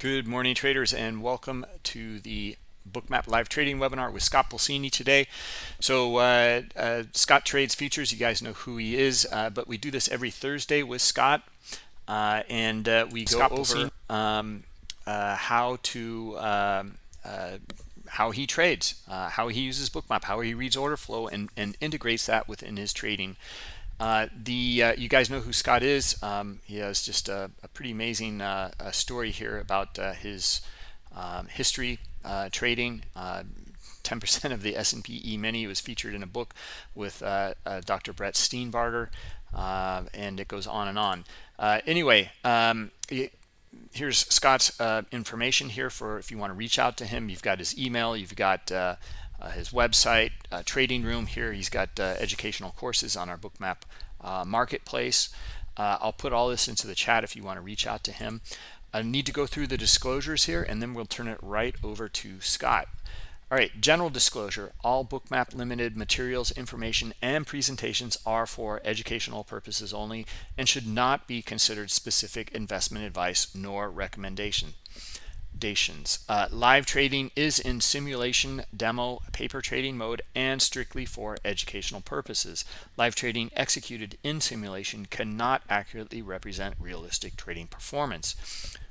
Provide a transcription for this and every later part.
Good morning, traders, and welcome to the Bookmap live trading webinar with Scott Pulcini today. So uh, uh, Scott trades futures. You guys know who he is, uh, but we do this every Thursday with Scott, uh, and uh, we go Scott over um, uh, how to um, how he trades, how he uses Bookmap, how he reads order flow, and, and integrates that within his trading. Uh, the uh, you guys know who Scott is. Um, he has just a, a pretty amazing uh, story here about uh, his um, history uh, trading. 10% of the S&P E-mini was featured in a book with Dr. Brett Steenbarger, and it goes on and on. anyway, um, here's Scott's information here for if you want to reach out to him. You've got his email. You've got uh, his website, uh, trading room here. He's got uh, educational courses on our Bookmap uh, marketplace. Uh, I'll put all this into the chat if you want to reach out to him. I need to go through the disclosures here, and then we'll turn it right over to Scott. All right, general disclosure. All Bookmap Limited materials, information, and presentations are for educational purposes only and should not be considered specific investment advice nor recommendation. Uh, live trading is in simulation, demo, paper trading mode, and strictly for educational purposes. Live trading executed in simulation cannot accurately represent realistic trading performance.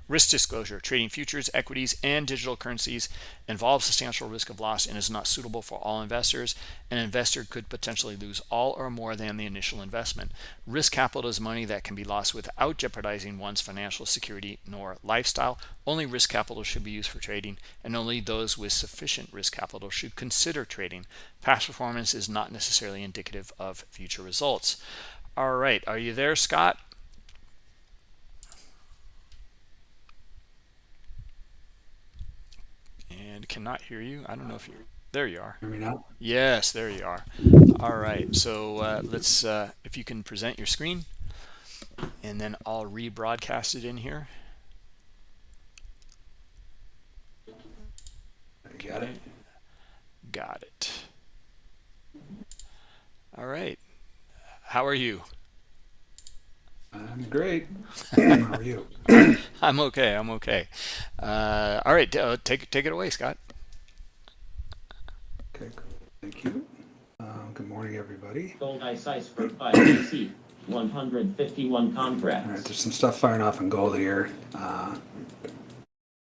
Risk disclosure, trading futures, equities, and digital currencies involves substantial risk of loss and is not suitable for all investors. An investor could potentially lose all or more than the initial investment. Risk capital is money that can be lost without jeopardizing one's financial security nor lifestyle. Only risk capital should be used for trading, and only those with sufficient risk capital should consider trading. Past performance is not necessarily indicative of future results. All right, are you there, Scott? And cannot hear you. I don't know if you're there. You are. Hear me now? Yes, there you are. All right. So uh, let's uh, if you can present your screen, and then I'll rebroadcast it in here. Got it. Got it. All right. How are you? I'm great. How are you? I'm okay. I'm okay. Uh, all right, uh, take take it away, Scott. Okay, thank you. Um, good morning, everybody. Gold ice iceberg 5 151 contracts. All right, there's some stuff firing off in gold here. Uh,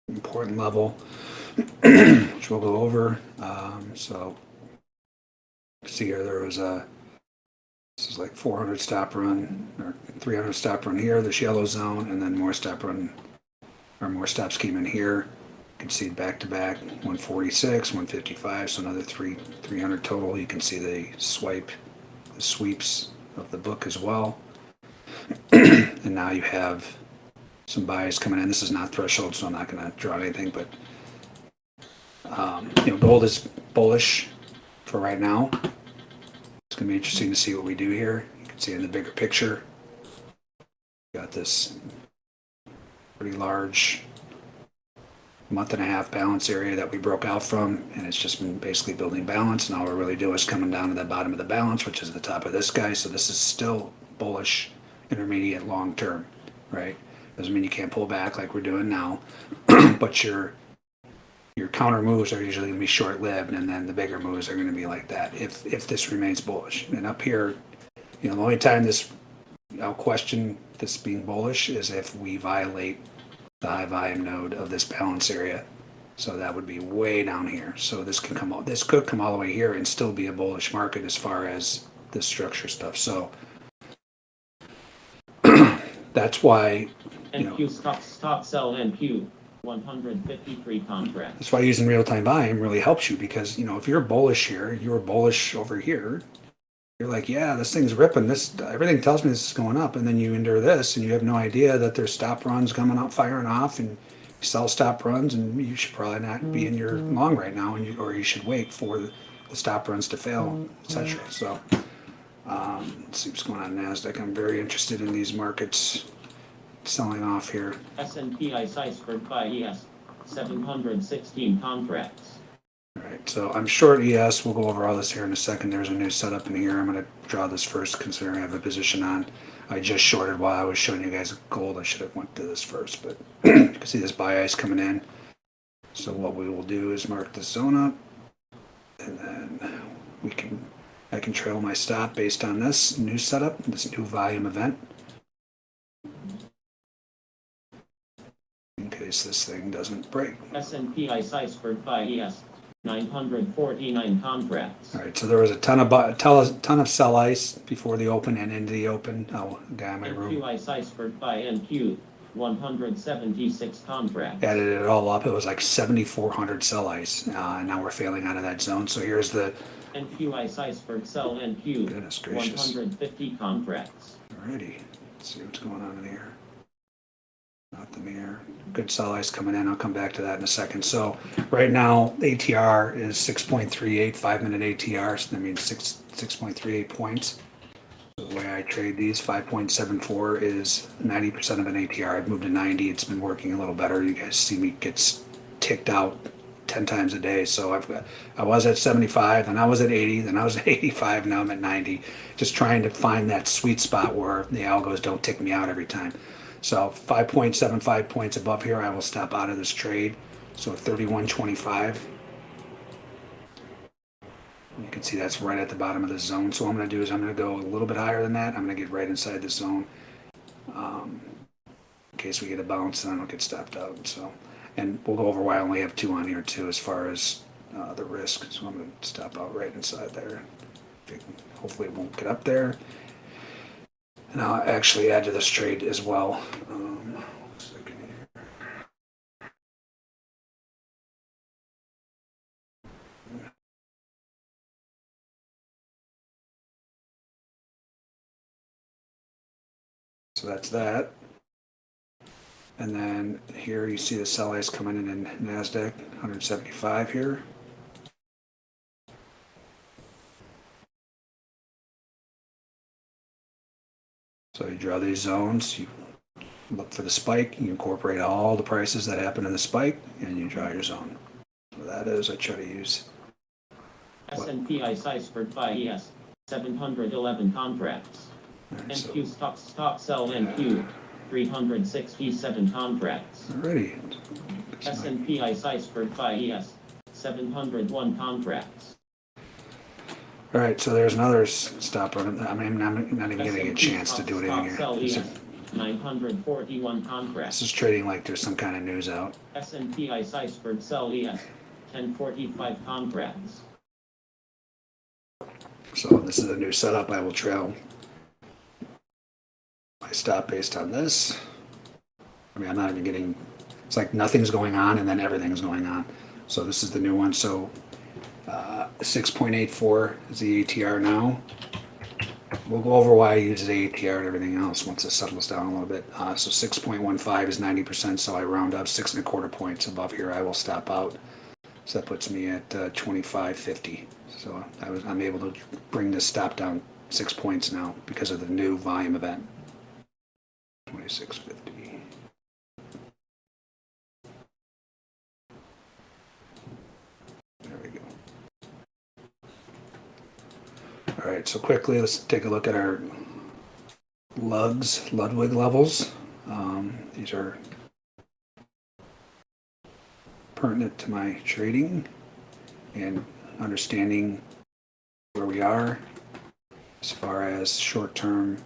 important level, which we'll go over. Um, so, see here, there was a this is like 400 stop run or 300 stop run here, this yellow zone, and then more stop run or more stops came in here. You can see back to back 146, 155, so another three 300 total. You can see the swipe, the sweeps of the book as well. and now you have some buys coming in. This is not threshold, so I'm not going to draw anything, but um, you know, gold is bullish for right now going to be interesting to see what we do here. You can see in the bigger picture, got this pretty large month and a half balance area that we broke out from and it's just been basically building balance and all we're really doing is coming down to the bottom of the balance which is the top of this guy. So this is still bullish intermediate long term right? Doesn't mean you can't pull back like we're doing now but you're your counter moves are usually going to be short-lived, and then the bigger moves are going to be like that if if this remains bullish. And up here, you know, the only time this I'll question this being bullish is if we violate the high volume node of this balance area. So that would be way down here. So this can come all this could come all the way here and still be a bullish market as far as this structure stuff. So that's why you know, stop, stop sell NQ 153 contracts. That's why using real-time volume really helps you because, you know, if you're bullish here, you're bullish over here, you're like, yeah, this thing's ripping. This everything tells me this is going up, and then you endure this, and you have no idea that there's stop runs coming up, firing off, and sell stop runs, and you should probably not be in your mm-hmm. long right now, and you, or you should wait for the, the stop runs to fail, etc. So, um, let's see what's going on Nasdaq. I'm very interested in these markets selling off here. S&P ICE buy ES, 716 contracts. All right. right, so I'm short ES. We'll go over all this here in a second. There's a new setup in here. I'm going to draw this first, considering I have a position on. I just shorted while I was showing you guys gold. I should have went to this first, but you can see this buy ice coming in. So what we will do is mark the zone up, and then we can I can trail my stop based on this new setup, this new volume event. In case this thing doesn't break. S&P ICE iceberg buy ES, 949 contracts. All right, so there was a ton of, bu- ton of, ton of sell ice before the open and into the open. Oh, damn my NQ room ICE iceberg buy NQ, 176 contracts. added it all up. It was like 7,400 sell ice. Uh, and now we're failing out of that zone. So here's the, NQ ICE iceberg sell NQ, goodness gracious. 150 contracts. Alrighty, let's see what's going on in here. Nothing here. Good sell ice coming in. I'll come back to that in a second. So right now, ATR is 6.38, five minute ATR. So that means six, 6.38 points. So The way I trade these, 5.74 is 90% of an ATR. I've moved to 90. It's been working a little better. You guys see me gets ticked out 10 times a day. So I've got, I was at 75, then I was at 80, then I was at 85, now I'm at 90. Just trying to find that sweet spot where the algos don't tick me out every time. So 5.75 points above here, I will stop out of this trade. So 31.25. You can see that's right at the bottom of the zone. So what I'm going to do is I'm going to go a little bit higher than that. I'm going to get right inside the zone. Um, in case we get a bounce and I don't get stopped out. So, and we'll go over why I only have two on here too, as far as uh, the risk. So I'm going to stop out right inside there. Hopefully it won't get up there. And I'll actually add to this trade as well. So that's that. And then here you see the sell ice coming in in NASDAQ, 175 here. So you draw these zones, you look for the spike, you incorporate all the prices that happen in the spike, and you draw your zone. So that is, I try to use, S&P ICE iceberg buy ES, 711 contracts. alright, so, NQ stock stock sell NQ, 367 contracts. alrighty. S&P ICE iceberg buy ES, 701 contracts. Alright, so there's another s- stop run, I mean, I'm not even getting a chance to do anything stock here. is- 941 This is trading like there's some kind of news out. S&P ICE iceberg sell ES, 1045 contracts. So this is a new setup. I will trail my stop based on this. I mean, I'm not even getting, it's like nothing's going on and then everything's going on. So this is the new one. So uh, 6.84 is the ATR now. We'll go over why I use the ATR and everything else once it settles down a little bit. Uh, so 6.15 is 90%, so I round up six and a quarter points above here. I will stop out. So that puts me at uh, 25.50. So I was, I'm able to bring this stop down six points now because of the new volume event. 26.50. There we go. All right, so quickly, let's take a look at our lugs, Ludwig levels. Um, these are pertinent to my trading and understanding where we are as far as short-term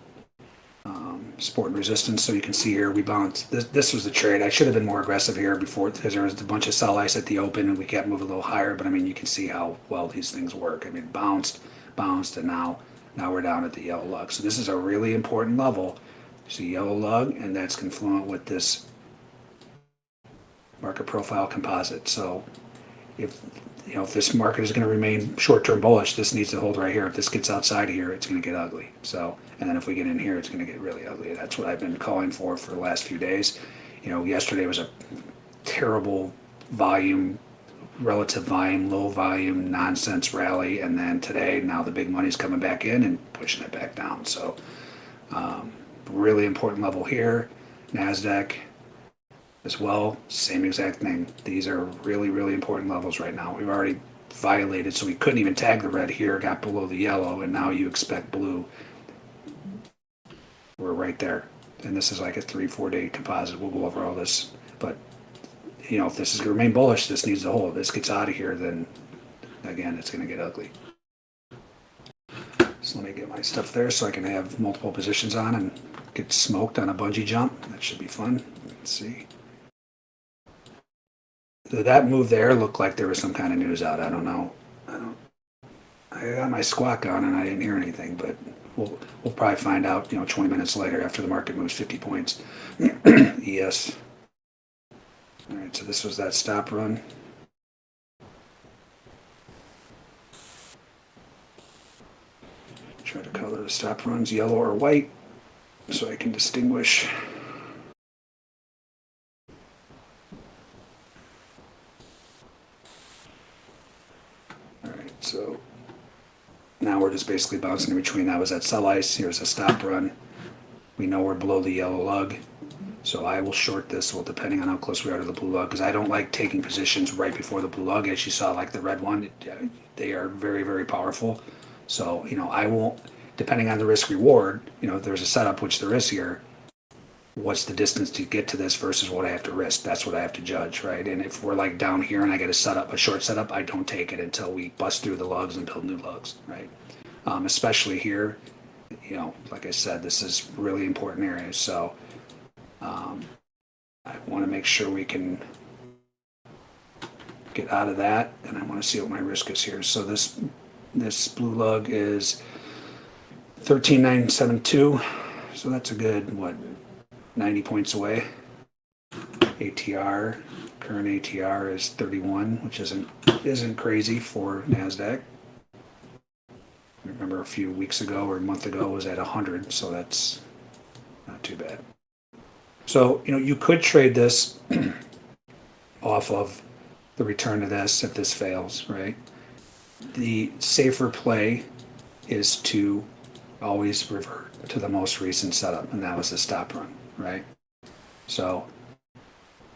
um, support and resistance. So you can see here we bounced. This, this was the trade. I should have been more aggressive here before because there was a bunch of sell ice at the open and we kept moving a little higher. But I mean, you can see how well these things work. I mean, bounced, bounced, and now now we're down at the yellow lug. So this is a really important level. See yellow lug, and that's confluent with this market profile composite. So if you know if this market is going to remain short-term bullish, this needs to hold right here. If this gets outside here, it's going to get ugly. So and then if we get in here, it's going to get really ugly. That's what I've been calling for for the last few days. You know, yesterday was a terrible volume, relative volume, low volume nonsense rally, and then today now the big money's coming back in and pushing it back down. So um, really important level here. Nasdaq as well, same exact thing. These are really, really important levels right now. We've already violated, so we couldn't even tag the red here, got below the yellow, and now you expect blue. We're right there. And this is like a three, four day composite. We'll go over all this. But, you know, if this is going to remain bullish, this needs to hold. If this gets out of here, then again, it's going to get ugly. So let me get my stuff there so I can have multiple positions on and get smoked on a bungee jump. That should be fun. Let's see. That move there looked like there was some kind of news out? I don't know. I don't. I got my squawk on and I didn't hear anything, but we'll we'll probably find out. You know, 20 minutes later after the market moves 50 points. yes. All right. So this was that stop run. Try to color the stop runs yellow or white so I can distinguish. All right, so now we're just basically bouncing in between. That was that sell ice. Here's a stop run. We know we're below the yellow lug. So I will short this, well, depending on how close we are to the blue lug, because I don't like taking positions right before the blue lug. As you saw, like the red one, uh, they are very, very powerful. So, you know, I won't, depending on the risk reward, you know, if there's a setup, which there is here, what's the distance to get to this versus what I have to risk? That's what I have to judge, right? And if we're like down here and I get a setup, a short setup, I don't take it until we bust through the lugs and build new lugs, right? Um, especially here, you know, like I said, this is really important area. So um, I want to make sure we can get out of that, and I want to see what my risk is here. So this this blue lug is thirteen nine seven two, so that's a good what ninety points away. ATR current ATR is thirty one, which isn't isn't crazy for Nasdaq. I remember a few weeks ago or a month ago was at 100, so that's not too bad. So, you know, you could trade this off of the return of this if this fails, right? The safer play is to always revert to the most recent setup, and that was the stop run, right? So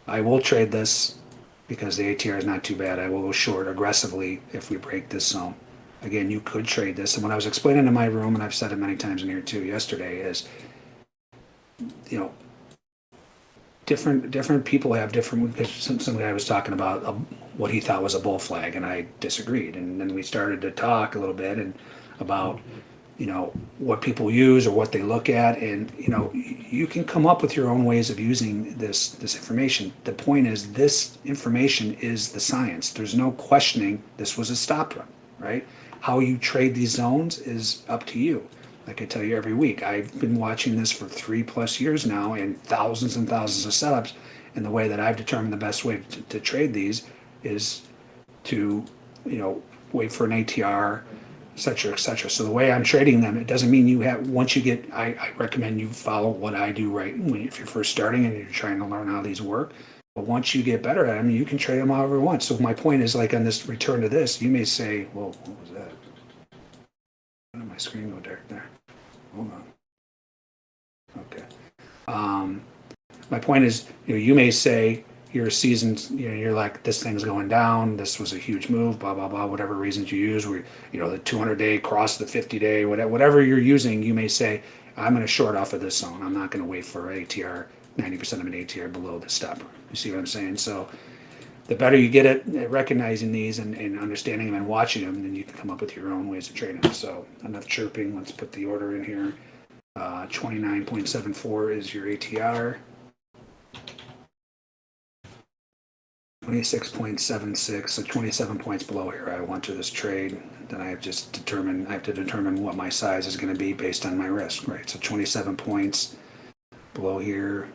I will trade this because the ATR is not too bad. I will go short aggressively if we break this zone. Again, you could trade this. And what I was explaining in my room, and I've said it many times in here too yesterday, is, you know, different different people have different some, some guy was talking about a, what he thought was a bull flag and i disagreed. And then we started to talk a little bit and about you know what people use or what they look at. And you know you can come up with your own ways of using this this information. The point is this information is the science. There's no questioning. This was a stop run right? How you trade these zones is up to you like I tell you every week, I've been watching this for three plus years now and thousands and thousands of setups. And the way that I've determined the best way to, to trade these is to, you know, wait for an ATR, et cetera, et cetera. So the way I'm trading them, it doesn't mean you have, once you get, I, I recommend you follow what I do right when, if you're first starting and you're trying to learn how these work. But once you get better at them, you can trade them however you want. So my point is like on this return to this, you may say, well, what was that? Did my screen go dark there? Hold on. Okay. Um, my point is, you know, you may say you're seasoned, you know, you're like, this thing's going down. This was a huge move, blah, blah, blah, whatever reasons you use. We, you know, the 200 day cross the 50 day, whatever, whatever you're using, you may say, I'm going to short off of this zone. I'm not going to wait for ATR, 90% of an ATR below the stop. You see what I'm saying? So the better you get at, recognizing these and, and understanding them and watching them, then you can come up with your own ways of trading them. So enough chirping. Let's put the order in here. Uh, 29.74 is your ATR. 26.76, so 27 points below here. I want to this trade. Then I have just determined, I have to determine what my size is going to be based on my risk, right? So 27 points below here.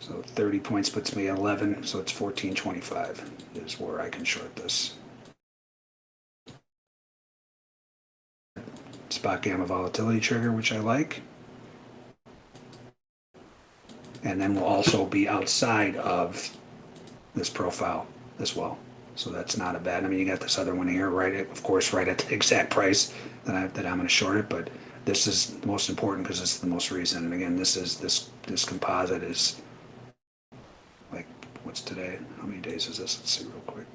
So 30 points puts me at 11, so it's 1425 is where I can short this. SpotGamma volatility trigger, which I like. And then we'll also be outside of this profile as well. So that's not a bad, I mean, you got this other one here, right, at- of course, right at the exact price that I, that I'm gonna short it, but this is most important because it's the most recent. And again, this is, this, this composite is what's today? How many days is this? Let's see real quick.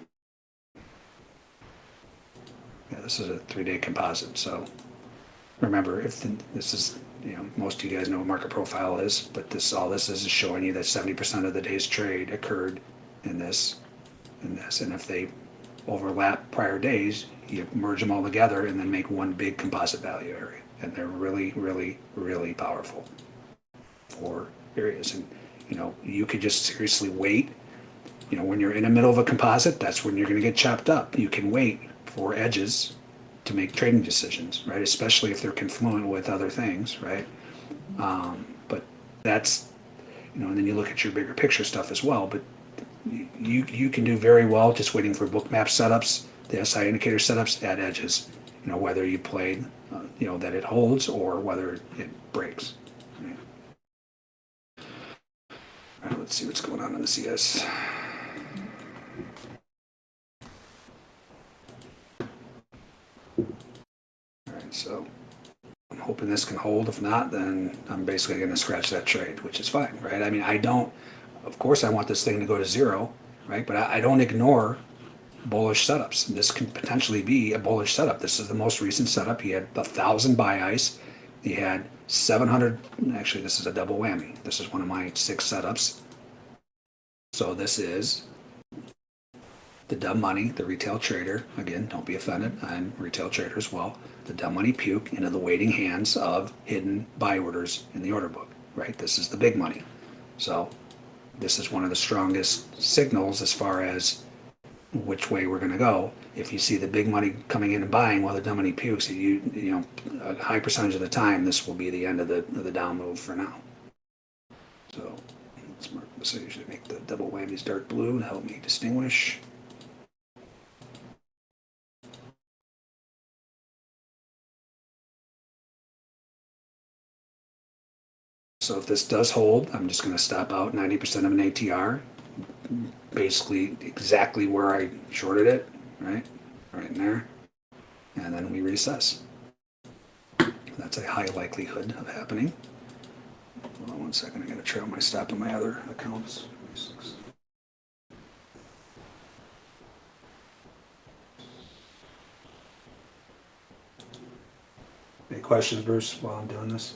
Yeah, this is a three-day composite, so remember, if the, this is, you know, most of you guys know what market profile is, but this, all this is is showing you that seventy percent of the day's trade occurred in this, in this, and if they overlap prior days, you merge them all together and then make one big composite value area. And they're really, really, really powerful for areas. And, you know, you could just seriously wait. You know, when you're in the middle of a composite, that's when you're going to get chopped up. You can wait for edges to make trading decisions, right? Especially if they're confluent with other things, right? Um, but that's, you know, and then you look at your bigger picture stuff as well. But you you can do very well just waiting for Bookmap setups, the SI indicator setups at edges. You know, whether you played, uh, you know, that it holds or whether it breaks. Right. All right, let's see what's going on in the CS. All right, so I'm hoping this can hold. If not, then I'm basically going to scratch that trade, which is fine, right? I mean, I don't, of course, I want this thing to go to zero, right? But I, I don't ignore bullish setups. This can potentially be a bullish setup. This is the most recent setup. He had a thousand buy ice. He had 700. Actually, this is a double whammy. This is one of my six setups. So this is the dumb money, the retail trader. Again, don't be offended. I'm retail trader as well. The dumb money puke into the waiting hands of hidden buy orders in the order book. Right. This is the big money. So this is one of the strongest signals as far as which way we're going to go. If you see the big money coming in and buying while the dumb money pukes, you you know a high percentage of the time this will be the end of the of the down move for now. So let's mark usually make the double whammies dark blue to help me distinguish. So if this does hold, I'm just going to stop out 90% of an ATR, basically exactly where I shorted it, right? Right in there. And then we recess. That's a high likelihood of happening. Hold on one second, I gotta trail my stop on my other accounts. Any questions, Bruce, while I'm doing this?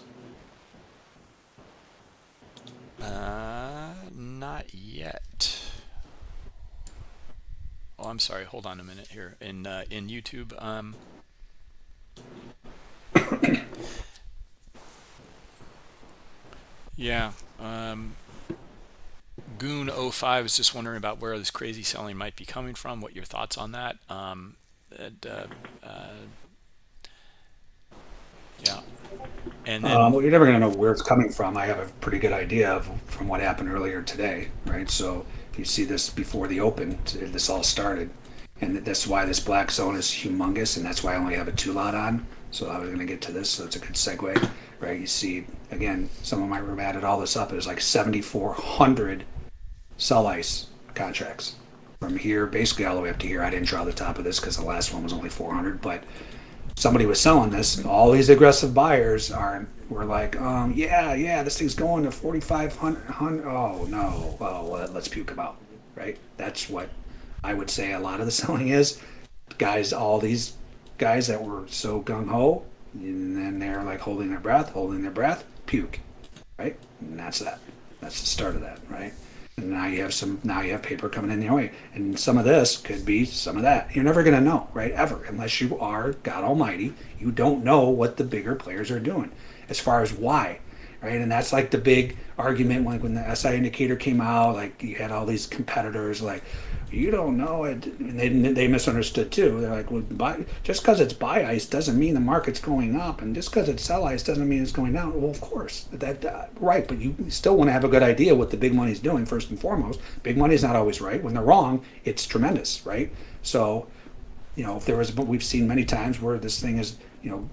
Uh, not yet. Oh, I'm sorry. Hold on a minute here. In uh, in YouTube, um, yeah, um, Goon05 is just wondering about where this crazy selling might be coming from. What your thoughts on that? Um, and, uh, uh, yeah, and then Um, well, you're never going to know where it's coming from. I have a pretty good idea of from what happened earlier today, right? So if you see this before the open, this all started, and that's why this black zone is humongous, and that's why I only have a two lot on. So I was going to get to this, so it's a good segue, right? You see, again, some of my room added all this up. It was like 7,400 sell ice contracts from here, basically all the way up to here. I didn't draw the top of this because the last one was only 400, but somebody was selling this, all these aggressive buyers are were like, um, yeah, yeah, this thing's going to 4,500. Oh no, oh well, let's puke them out, right? That's what I would say a lot of the selling is. Guys, all these guys that were so gung ho, and then they're like holding their breath, holding their breath, puke, right? And that's that. That's the start of that, right? And now you have some now you have paper coming in your way and some of this could be some of that. You're never going to know right ever unless you are god almighty. You don't know what the bigger players are doing as far as why right? And that's like the big argument like when the SI indicator came out like you had all these competitors like you don't know it. And they, they misunderstood too. They're like well, buy, just because it's buy ice doesn't mean the market's going up. And just because it's sell ice doesn't mean it's going down. Well of course that right. But you still want to have a good idea what the big money's doing first and foremost. Big money's not always right. When they're wrong it's tremendous right? So you know if there was but we've seen many times where this thing is you know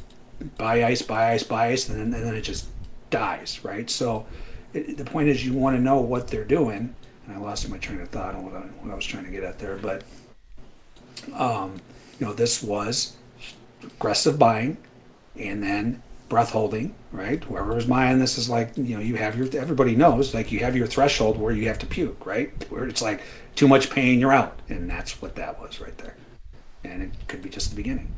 buy ice buy ice buy ice and then, and then it just dies right? So it, the point is you want to know what they're doing and I lost my train of thought on what I, what I was trying to get at there. But um, you know, this was aggressive buying, and then breath holding. Right, whoever was buying this is like you know you have your everybody knows like you have your threshold where you have to puke. Right, where it's like too much pain, you're out, and that's what that was right there. And it could be just the beginning.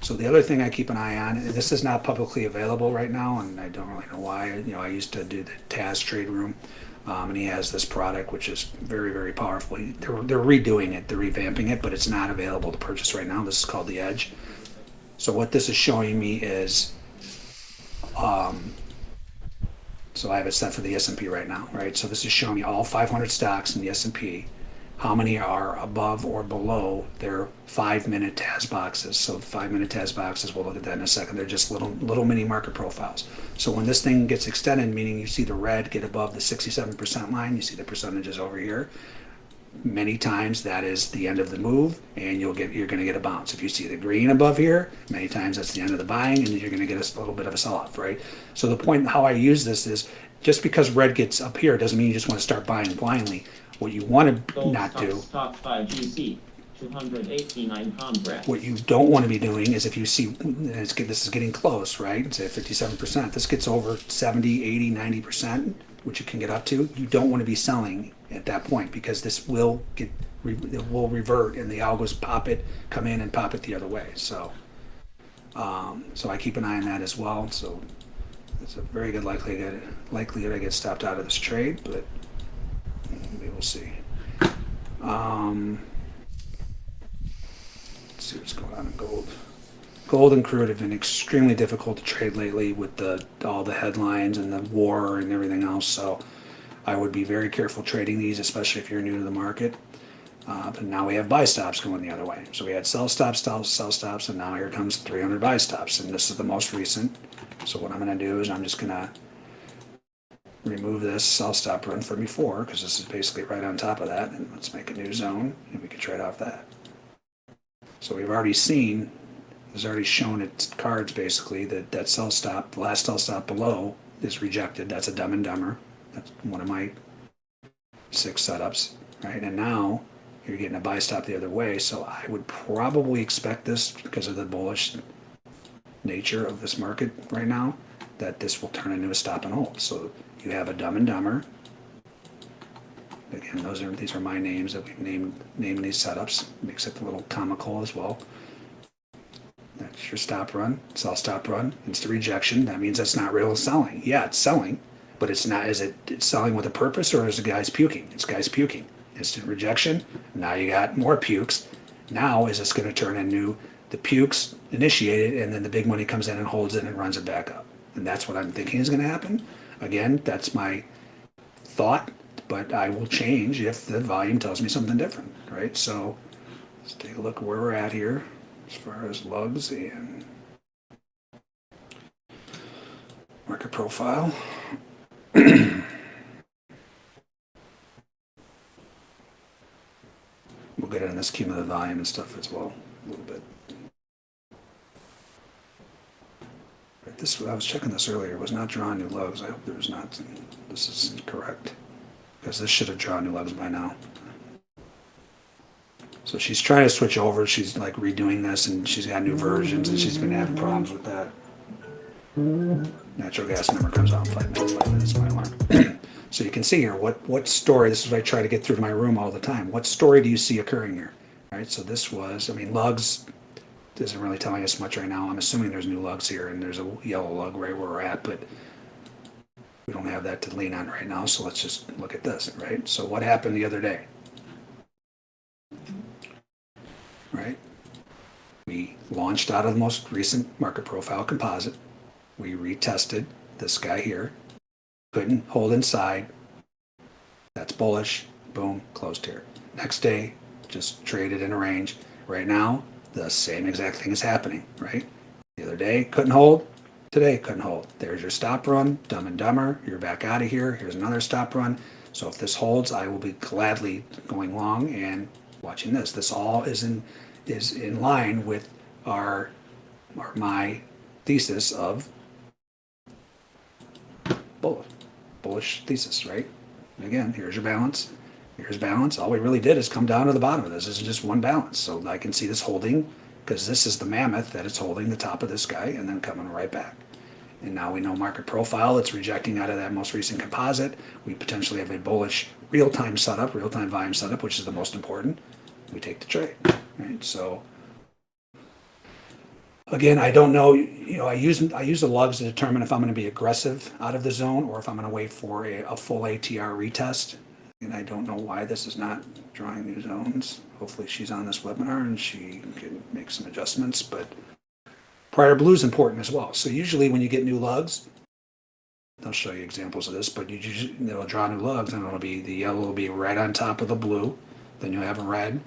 So the other thing I keep an eye on, and this is not publicly available right now, and I don't really know why. You know, I used to do the TAS Trade Room, um, and he has this product which is very, very powerful. They're, they're redoing it, they're revamping it, but it's not available to purchase right now. This is called the Edge. So what this is showing me is, um, so I have it set for the S&P right now, right? So this is showing me all 500 stocks in the S&P how many are above or below their five minute TAS boxes. So five minute TAS boxes, we'll look at that in a second. They're just little little mini market profiles. So when this thing gets extended, meaning you see the red get above the 67% line, you see the percentages over here. Many times that is the end of the move, and you'll get you're going to get a bounce. If you see the green above here, many times that's the end of the buying, and you're going to get a little bit of a sell-off, right? So the point how I use this is just because red gets up here doesn't mean you just want to start buying blindly. What you want to not do top five GC, two hundred eighty-nine pound what you don't want to be doing is if you see this is getting close, right? Say 57%. This gets over 70, 80, 90%, which it can get up to. You don't want to be selling at that point because this will get it will revert and the algos pop it, come in and pop it the other way. So um, so I keep an eye on that as well. So it's a very good likelihood likelihood I get stopped out of this trade, but see. Um, Let's see what's going on in gold. Gold and crude have been extremely difficult to trade lately with the all the headlines and the war and everything else. So I would be very careful trading these, especially if you're new to the market. Uh, but now we have buy stops going the other way. So we had sell stops, sell, sell stops, and now here comes 300 buy stops, and this is the most recent. So what I'm going to do is I'm just going to remove this sell stop run from before because this is basically right on top of that. And let's make a new zone, and we can trade off that. So we've already seen, it's already shown its cards basically that that sell stop, the last sell stop below is rejected. That's a dumb and dumber. That's one of my six setups, right? And now you're getting a buy stop the other way. So I would probably expect this because of the bullish nature of this market right now, that this will turn into a stop and hold. So you have a dumb and dumber. Again, those are these are my names that we've named named these setups. Makes it a little comical as well. That's your stop run, sell stop run, instant rejection. That means that's not real selling. Yeah, it's selling, but it's not. Is it it's selling with a purpose or is the guy's puking? It's guys puking. Instant rejection. Now you got more pukes. Now is this going to turn into the pukes initiated and then the big money comes in and holds it and runs it back up? And that's what I'm thinking is going to happen. Again, that's my thought, but I will change if the volume tells me something different, right? So let's take a look where we're at here as far as lugs and market profile. we'll get in this cumulative volume and stuff as well a little bit. This, I was checking this earlier, was not drawing new lugs. I hope there's not, this is incorrect. Because this should have drawn new lugs by now. So she's trying to switch over, she's like redoing this and she's got new versions and she's been having problems with that. Natural gas number comes out five minutes, five minutes, my alarm. So you can see here, what, what story, this is what I try to get through to my room all the time. What story do you see occurring here? Right, so this was, I mean, lugs isn't really telling us much right now. I'm assuming there's new lugs here and there's a yellow lug right where we're at, but we don't have that to lean on right now, so let's just look at this, right? So what happened the other day? Right? We launched out of the most recent market profile composite. We retested this guy here. Couldn't hold inside. That's bullish. Boom, closed here. Next day, just traded in a range. Right now, the same exact thing is happening, right? The other day, couldn't hold. Today, couldn't hold. There's your stop run, dumb and dumber. You're back out of here. Here's another stop run. So if this holds, I will be gladly going long and watching this. This all is in is in line with our or my thesis of bullish, bullish thesis, right? Again, here's your balance. Here's balance. All we really did is come down to the bottom of this. This is just one balance. So I can see this holding because this is the mammoth that it's holding the top of this guy and then coming right back. And now we know market profile. It's rejecting out of that most recent composite. We potentially have a bullish real-time setup, real-time volume setup, which is the most important. We take the trade, right? So Again, I don't know, you know, I use, I use the lugs to determine if I'm gonna be aggressive out of the zone or if I'm gonna wait for a, a full ATR retest. And I don't know why this is not drawing new zones. Hopefully she's on this webinar and she can make some adjustments, but prior blue is important as well. So usually when you get new lugs, I'll show you examples of this, but you usually, they'll draw new lugs and it'll be, the yellow will be right on top of the blue. Then you'll have a red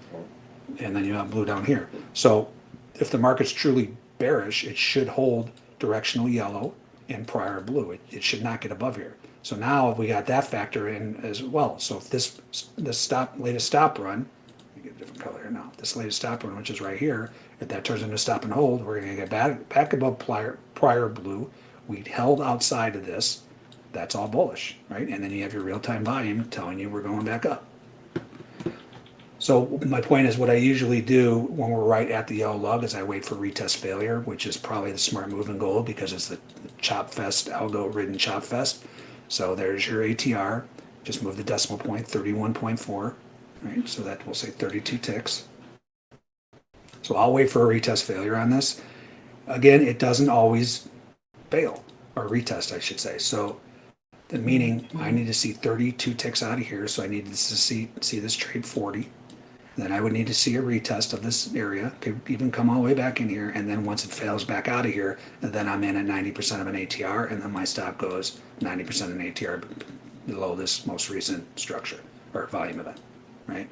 and then you have blue down here. So if the market's truly bearish, it should hold directional yellow and prior blue. It, it should not get above here. So now we got that factor in as well. So if this, this stop, latest stop run, get a different color here now. This latest stop run, which is right here, if that turns into stop and hold, we're gonna get back, back above prior, prior blue. We held outside of this. That's all bullish, right? And then you have your real-time volume telling you we're going back up. So my point is, what I usually do when we're right at the yellow lug is I wait for retest failure, which is probably the smart move in gold because it's the chop fest, algo ridden chop fest. So there's your ATR. Just move the decimal point, 31.4, right? So that will say 32 ticks. So I'll wait for a retest failure on this. Again, it doesn't always fail, or retest, I should say. So the meaning I need to see 32 ticks out of here. So I need to see, see this trade 40. Then I would need to see a retest of this area, could even come all the way back in here, and then once it fails back out of here, then I'm in at 90% of an ATR, and then my stop goes 90% of an ATR below this most recent structure or volume event, right?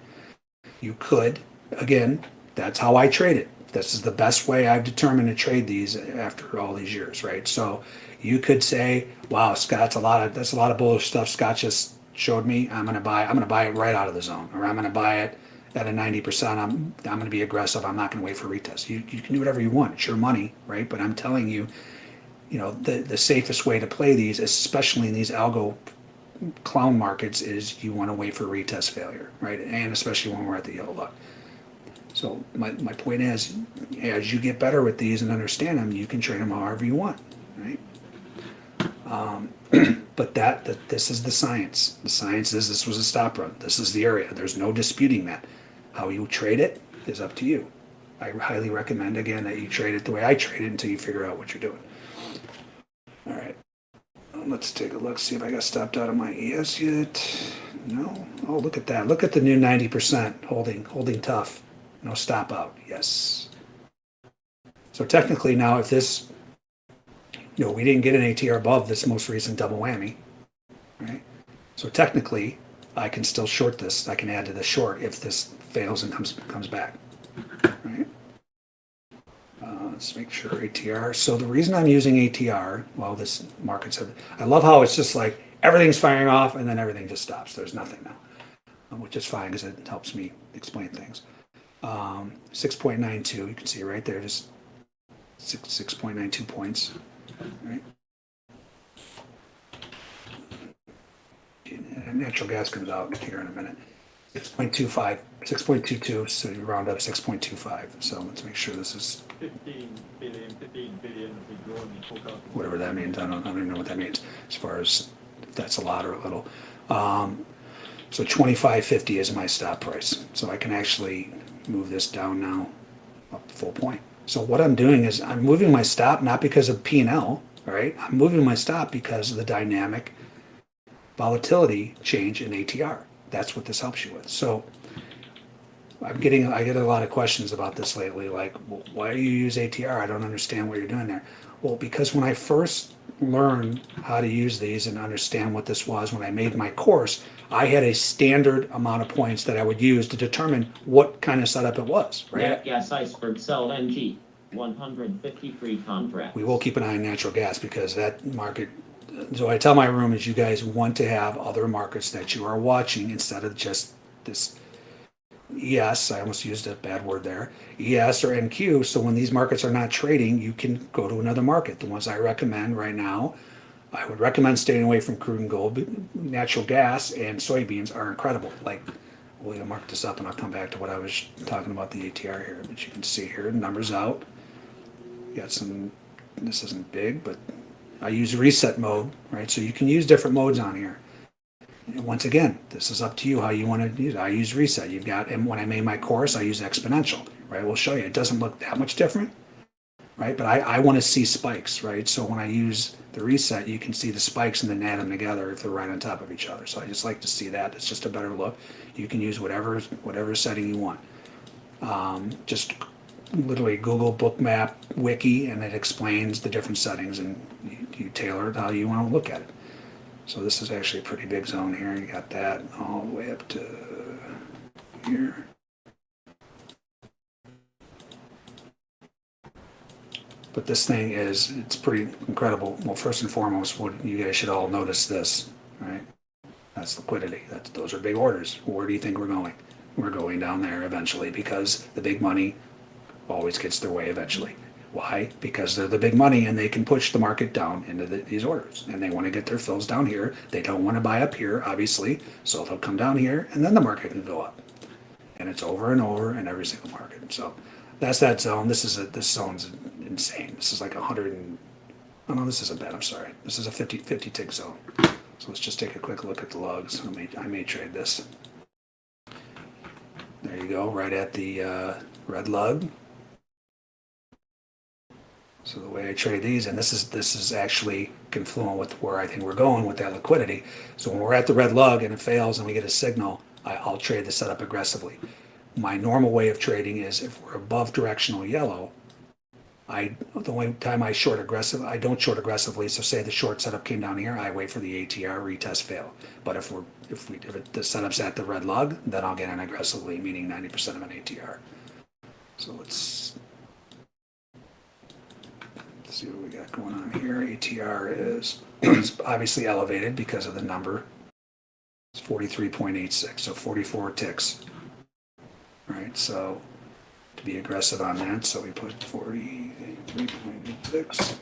You could, again, that's how I trade it. This is the best way I've determined to trade these after all these years, right? So you could say, "Wow, Scott's a lot of that's a lot of bullish stuff." Scott just showed me. I'm gonna buy. I'm gonna buy it right out of the zone, or I'm gonna buy it at a 90%. I'm I'm gonna be aggressive. I'm not gonna wait for retest. You you can do whatever you want. It's your money, right? But I'm telling you, you know, the the safest way to play these, especially in these algo clown markets, is you want to wait for retest failure, right? And especially when we're at the yellow lug. So my, my point is, as you get better with these and understand them, you can trade them however you want, right? Um, but that, that this is the science. The science is this was a stop run. This is the area. There's no disputing that. How you trade it is up to you. I highly recommend again that you trade it the way I trade it until you figure out what you're doing. All right. Let's take a look, see if I got stopped out of my ES yet. No. Oh, look at that. Look at the new 90% holding, holding tough. No stop out. Yes. So technically now if this, you know, we didn't get an ATR above this most recent double whammy, right? So technically I can still short this. I can add to the short if this fails and comes, comes back, right? Uh, let's make sure ATR. So the reason I'm using ATR, well, this market's, I love how it's just like everything's firing off and then everything just stops. There's nothing now, uh, which is fine because it helps me explain things. Um, 6.92, you can see right there, just six, 6.92 points, right? Natural gas comes out here in a minute. 6.25, 6.22, so you round up 6.25. So let's make sure this is 15 billion, 15 billion whatever that means. I don't, I don't even know what that means as far as if that's a lot or a little. Um, so 25.50 is my stop price. So I can actually move this down now up full point. So what I'm doing is I'm moving my stop not because of P and L, right? I'm moving my stop because of the dynamic volatility change in ATR. That's what this helps you with. So I'm getting, I get a lot of questions about this lately, like, well, why do you use ATR? I don't understand what you're doing there. Well, because when I first learned how to use these and understand what this was, when I made my course, I had a standard amount of points that I would use to determine what kind of setup it was, right? Nat gas iceberg sell NG, 153 contracts. We will keep an eye on natural gas because that market, so I tell my room is you guys want to have other markets that you are watching instead of just this ES, I almost used a bad word there, ES or NQ. So when these markets are not trading, you can go to another market. The ones I recommend right now, I would recommend staying away from crude and gold. Natural gas and soybeans are incredible. Like, we'll mark this up and I'll come back to what I was talking about the ATR here. But you can see here, numbers out. You got some, this isn't big, but I use reset mode, right? So you can use different modes on here. Once again, this is up to you how you want to use it. I use reset. You've got, and when I made my course, I use exponential, right? We'll show you. It doesn't look that much different, right? But I, I want to see spikes, right? So when I use the reset, you can see the spikes and then add them together if they're right on top of each other. So I just like to see that. It's just a better look. You can use whatever whatever setting you want. Um, just literally Google Bookmap Wiki, and it explains the different settings, and you, you tailor it how you want to look at it. So this is actually a pretty big zone here. You got that all the way up to here. But this thing is, it's pretty incredible. Well, first and foremost, what you guys should all notice this, right? That's liquidity. That's, those are big orders. Where do you think we're going? We're going down there eventually because the big money always gets their way eventually. Why? Because they're the big money and they can push the market down into the, these orders. And they want to get their fills down here. They don't want to buy up here, obviously. So they'll come down here and then the market can go up. And it's over and over in every single market. So that's that zone. This is a, this zone's insane. This is like a hundred and, oh no, this isn't bad. I'm sorry. This is a 50, 50 tick zone. So let's just take a quick look at the lugs. I may, I may trade this. There you go, right at the uh, red lug. So the way I trade these, and this is this is actually confluent with where I think we're going with that liquidity. So when we're at the red lug and it fails and we get a signal, I, I'll trade the setup aggressively. My normal way of trading is if we're above directional yellow, I the only time I short aggressive, I don't short aggressively. So say the short setup came down here, I wait for the ATR retest fail. But if we're if we if the setup's at the red lug, then I'll get in aggressively, meaning ninety percent of an ATR. So let's let's see what we got going on here. ATR is obviously elevated because of the number. It's forty three point eight six, so forty four ticks. Right, so to be aggressive on that, so we put 43.86,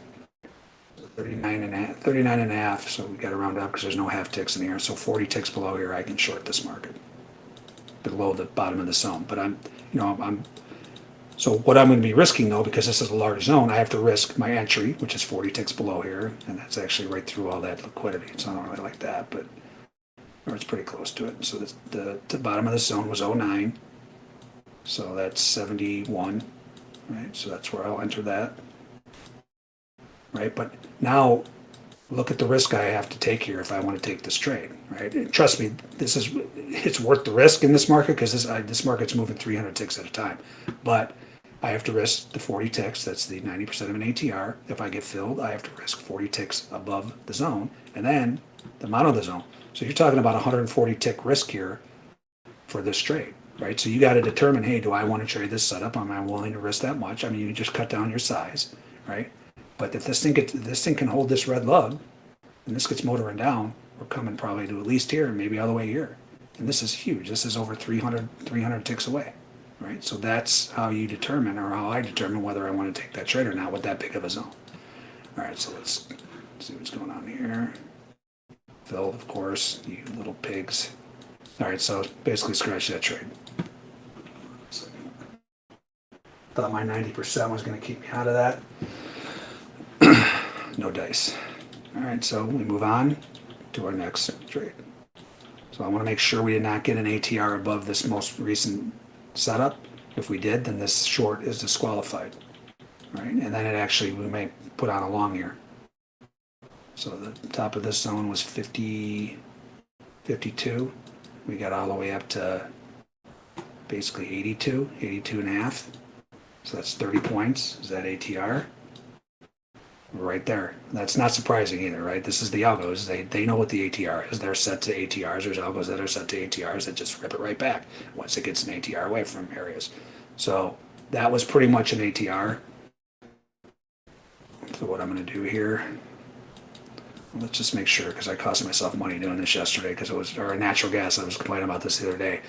39 and 39 and a half. so we gotta round up because there's no half ticks in here, so forty ticks below here, I can short this market. Below the bottom of the zone, but I'm, you know, I'm, so what I'm gonna be risking though, because this is a large zone, I have to risk my entry, which is forty ticks below here, and that's actually right through all that liquidity, so I don't really like that, but, or it's pretty close to it, so the, the, the bottom of the zone was oh nine. So that's 71, right? So that's where I'll enter that. Right, but now look at the risk I have to take here if I want to take this trade, right? And trust me, this is it's worth the risk in this market because this this market's moving 300 ticks at a time. But I have to risk the 40 ticks. That's the 90% of an ATR. If I get filled, I have to risk 40 ticks above the zone, and then the amount of the zone. So you're talking about 140 tick risk here for this trade right? So you got to determine, hey, do I want to trade this setup? Am I willing to risk that much? I mean, you just cut down your size, right? But if this thing gets, this thing can hold this red lug, and this gets motoring down, we're coming probably to at least here, and maybe all the way here. And this is huge. This is over 300, 300 ticks away, right? So that's how you determine, or how I determine whether I want to take that trade or not with that big of a zone. All right, so let's see what's going on here. Phil, of course, you little pigs. All right, so basically scratch that trade. Thought my 90% was going to keep me out of that. no dice. All right, so we move on to our next trade. So I want to make sure we did not get an ATR above this most recent setup. If we did, then this short is disqualified. Right, and then it actually, we may put on a long here. So the top of this zone was 50, 52. We got all the way up to basically 82, 82 and a half. So that's 30 points. Is that ATR? Right there. That's not surprising either, right? This is the algos. They, they know what the ATR is. They're set to ATRs. There's algos that are set to ATRs that just rip it right back once it gets an ATR away from areas. So that was pretty much an ATR. So what I'm going to do here, let's just make sure because I cost myself money doing this yesterday because it was, or natural gas. I was complaining about this the other day.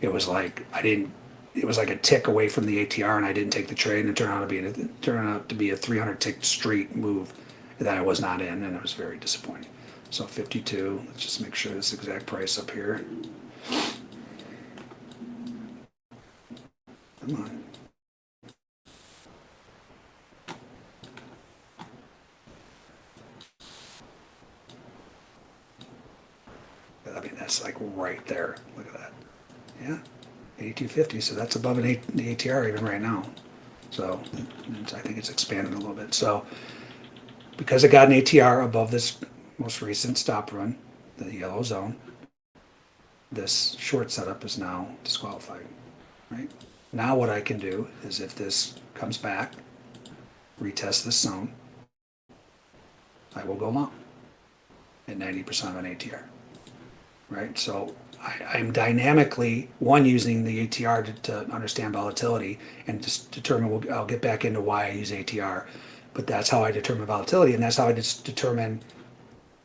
It was like, I didn't it was like a tick away from the ATR, and I didn't take the trade, and it turned out to be a, turned out to be a 300 tick straight move that I was not in, and it was very disappointing. So 52. Let's just make sure this exact price up here. Come on. I mean, that's like right there. Look at that. Yeah. 8250, so that's above an A- the ATR even right now. So I think it's expanded a little bit. So because I got an ATR above this most recent stop run, the yellow zone, this short setup is now disqualified, right? Now what I can do is if this comes back, retest this zone, I will go long at ninety percent of an ATR, right? So I, I'm dynamically, one, using the ATR to, to understand volatility and just determine, we'll- I'll get back into why I use ATR. But that's how I determine volatility and that's how I just determine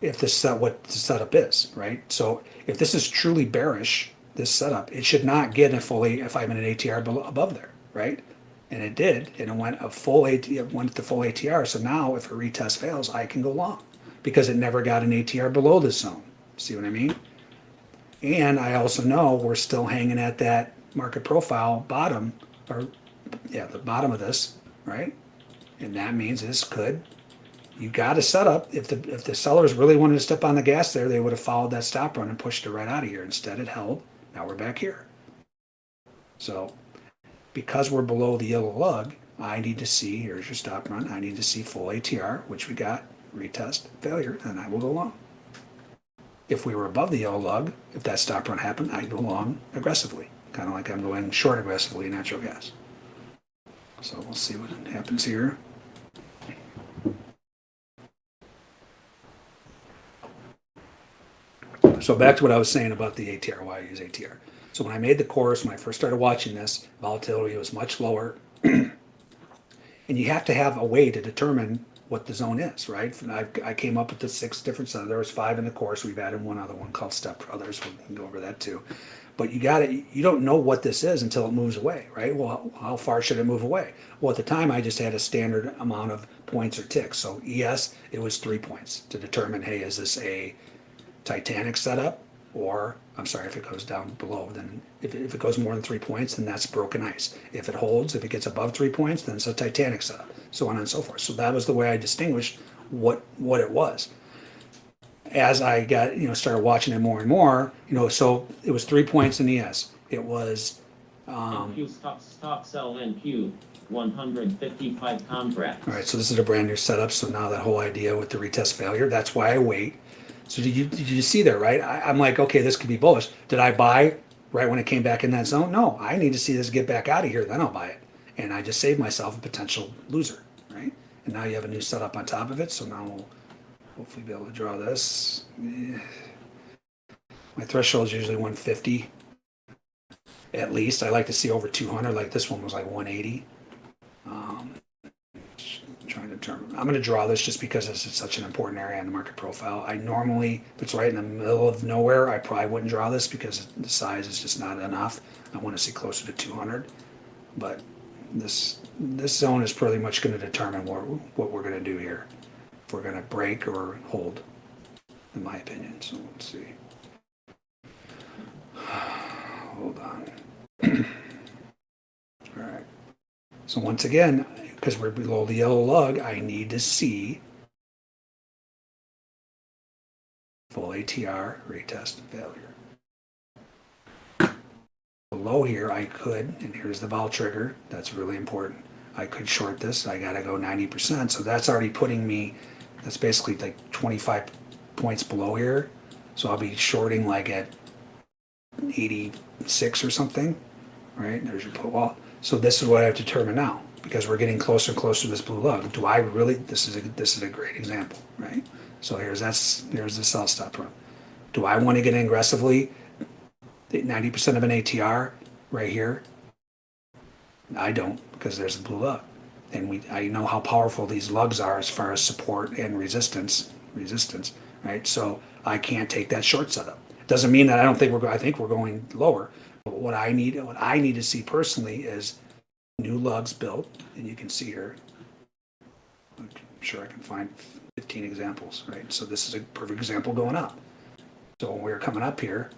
if this set, what the setup is, right? So if this is truly bearish, this setup, it should not get a fully, if I'm in an ATR below, above there, right? And it did, and it went a full AT, it went to full ATR. So now if a retest fails, I can go long because it never got an ATR below this zone. See what I mean? And I also know we're still hanging at that market profile bottom, or yeah, the bottom of this, right? And that means this could, you got to set up. If the if the sellers really wanted to step on the gas there, they would have followed that stop run and pushed it right out of here. Instead, it held. Now we're back here. So, because we're below the yellow lug, I need to see. Here's your stop run. I need to see full ATR, which we got. Retest failure, and I will go long. If we were above the yellow lug, if that stop run happened, I'd go long aggressively, kind of like I'm going short aggressively in natural gas. So we'll see what happens here. So back to what I was saying about the ATR, why I use ATR. So when I made the course, when I first started watching this, volatility was much lower. and you have to have a way to determine what the zone is, right? And I, I came up with the six different zones. There was five in the course. We've added one other one called Step Brothers. We can go over that too. But you got to You don't know what this is until it moves away, right? Well, how far should it move away? Well, at the time, I just had a standard amount of points or ticks. So ES, it was three points to determine, hey, is this a Titanic setup, or I'm sorry, if it goes down below, then if it, if it goes more than three points, then that's broken ice. If it holds, if it gets above three points, then it's a Titanic setup, so on and so forth. So that was the way I distinguished what what it was. As I got you know started watching it more and more, you know, so it was three points in ES. It was um, stop, stop sell NQ, one hundred fifty-five contracts. All right, so this is a brand new setup. So now that whole idea with the retest failure, that's why I wait. So did you did you see there, right? I, I'm like, okay, this could be bullish. Did I buy right when it came back in that zone? No, I need to see this get back out of here, then I'll buy it. And I just saved myself a potential loser, right? And now you have a new setup on top of it. So now we'll hopefully be able to draw this. My threshold is usually 150 at least. I like to see over 200. Like this one was like 180. Um, trying to determine. I'm going to draw this just because this is such an important area in the market profile. I normally, if it's right in the middle of nowhere, I probably wouldn't draw this because the size is just not enough. I want to see closer to 200. But this this zone is pretty much going to determine what, what we're going to do here. If we're going to break or hold, in my opinion. So let's see. Hold on. All right. So once again, because we're below the yellow lug, I need to see full ATR retest failure. Below here, I could, and here's the vol trigger, that's really important. I could short this, I gotta go 90%, so that's already putting me, that's basically like 25 points below here. So I'll be shorting like at 86 or something, right? There's your put wall. So this is what I have to determine now because we're getting closer and closer to this blue lug. Do I really? This is a this is a great example, right? So here's that's here's the sell stop. Do I want to get in aggressively? Ninety percent of an ATR right here. I don't because there's a blue lug, and we I know how powerful these lugs are as far as support and resistance resistance, right? So I can't take that short setup. Doesn't mean that I don't think we're. I think we're going lower. But what I need, what I need to see personally is new lugs built, and you can see here. I'm sure I can find 15 examples, right? So this is a perfect example going up. So when we were coming up here,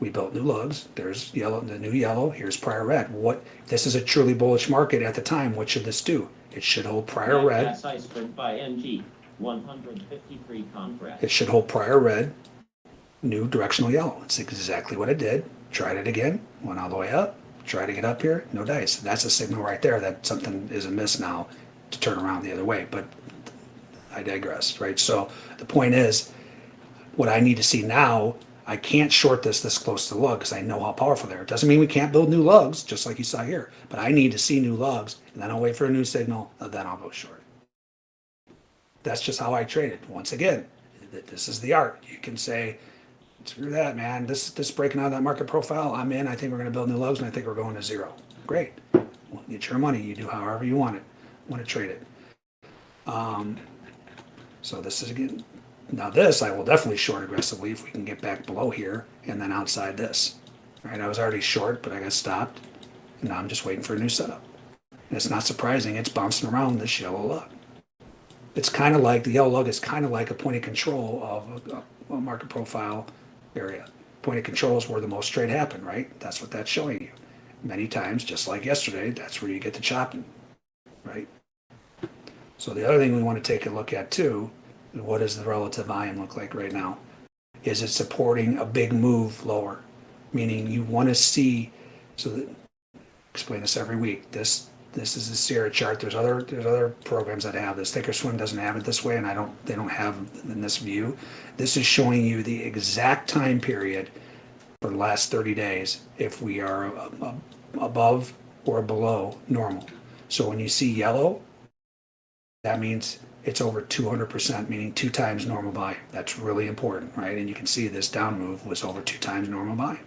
we built new lugs. There's yellow, the new yellow. Here's prior red. What? This is a truly bullish market at the time. What should this do? It should hold prior red. Iceberg by hundred fifty-three contracts. It should hold prior red, new directional yellow. It's exactly what it did. Tried it again, went all the way up, Try to get up here, no dice. That's a signal right there that something is amiss now to turn around the other way. But I digress, right? So the point is, what I need to see now, I can't short this this close to the lug because I know how powerful they are. It doesn't mean we can't build new lugs, just like you saw here. But I need to see new lugs, and then I'll wait for a new signal, and then I'll go short. That's just how I trade it. Once again, this is the art. You can say, screw that, man. This this breaking out of that market profile. I'm in. I think we're going to build new lugs, and I think we're going to zero. Great. Well, get your money. You do however you want it. Want to trade it. Um, so this is again. Now this I will definitely short aggressively if we can get back below here and then outside this. All right, I was already short, but I got stopped. And now I'm just waiting for a new setup. And it's not surprising. It's bouncing around this yellow lug. It's kind of like the yellow lug is kind of like a point of control of a, a market profile area. Point of control is where the most trade happen, right? That's what that's showing you. Many times, just like yesterday, that's where you get the chopping, right? So the other thing we want to take a look at too, what does the relative volume look like right now? Is it supporting a big move lower? Meaning you want to see, so that, explain this every week. This this is the Sierra chart. There's other there's other programs that have this. Thinkorswim Swim doesn't have it this way, and I don't they don't have in this view. This is showing you the exact time period for the last 30 days if we are above or below normal. So when you see yellow, that means it's over 200%, meaning two times normal volume. That's really important, right? And you can see this down move was over two times normal volume.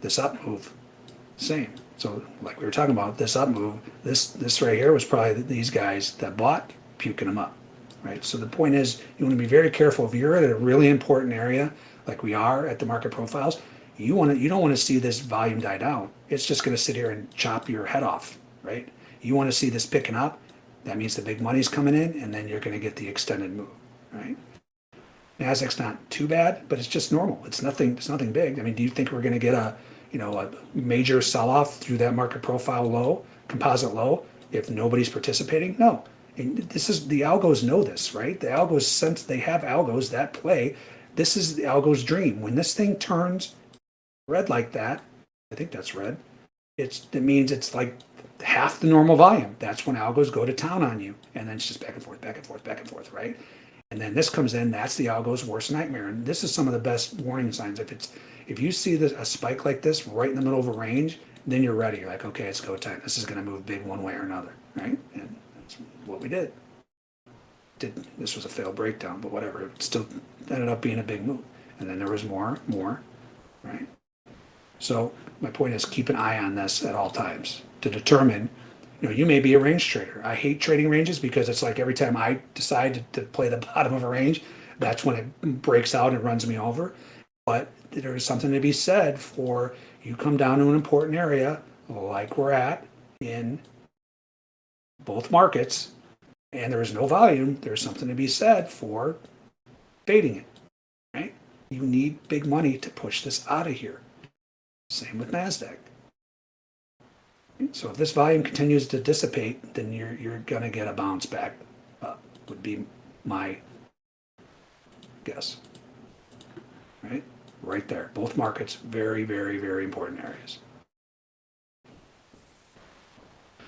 This up move, same. So like we were talking about, this up move, this this right here was probably these guys that bought puking them up, right? So the point is, you want to be very careful if you're at a really important area, like we are at the market profiles. You want to you don't want to see this volume die down. It's just going to sit here and chop your head off, right? You want to see this picking up. That means the big money's coming in, and then you're going to get the extended move, right? Nasdaq's not too bad, but it's just normal. It's nothing. It's nothing big. I mean, do you think we're going to get a, you know, a major sell-off through that market profile low, composite low, if nobody's participating? No. And this is the algos know this, right? The algos sense they have algos that play. This is the algos dream. When this thing turns red like that, I think that's red. It's it means it's like half the normal volume. That's when algos go to town on you, and then it's just back and forth, back and forth, back and forth, right? And then this comes in. That's the algo's worst nightmare. And this is some of the best warning signs. If it's if you see this, a spike like this right in the middle of a range, then you're ready. You're like, okay, it's go time. This is going to move big one way or another, right? And that's what we did. Did this was a failed breakdown, but whatever. It still ended up being a big move. And then there was more, more, right? So my point is keep an eye on this at all times to determine, you know, you may be a range trader. I hate trading ranges because it's like every time I decide to, to play the bottom of a range, that's when it breaks out and runs me over. But there is something to be said for you come down to an important area like we're at in both markets and there is no volume, there's something to be said for baiting it, right? You need big money to push this out of here. Same with NASDAQ. So if this volume continues to dissipate, then you're, you're gonna get a bounce back up, would be my guess. Right? Right there. Both markets, very, very, very important areas.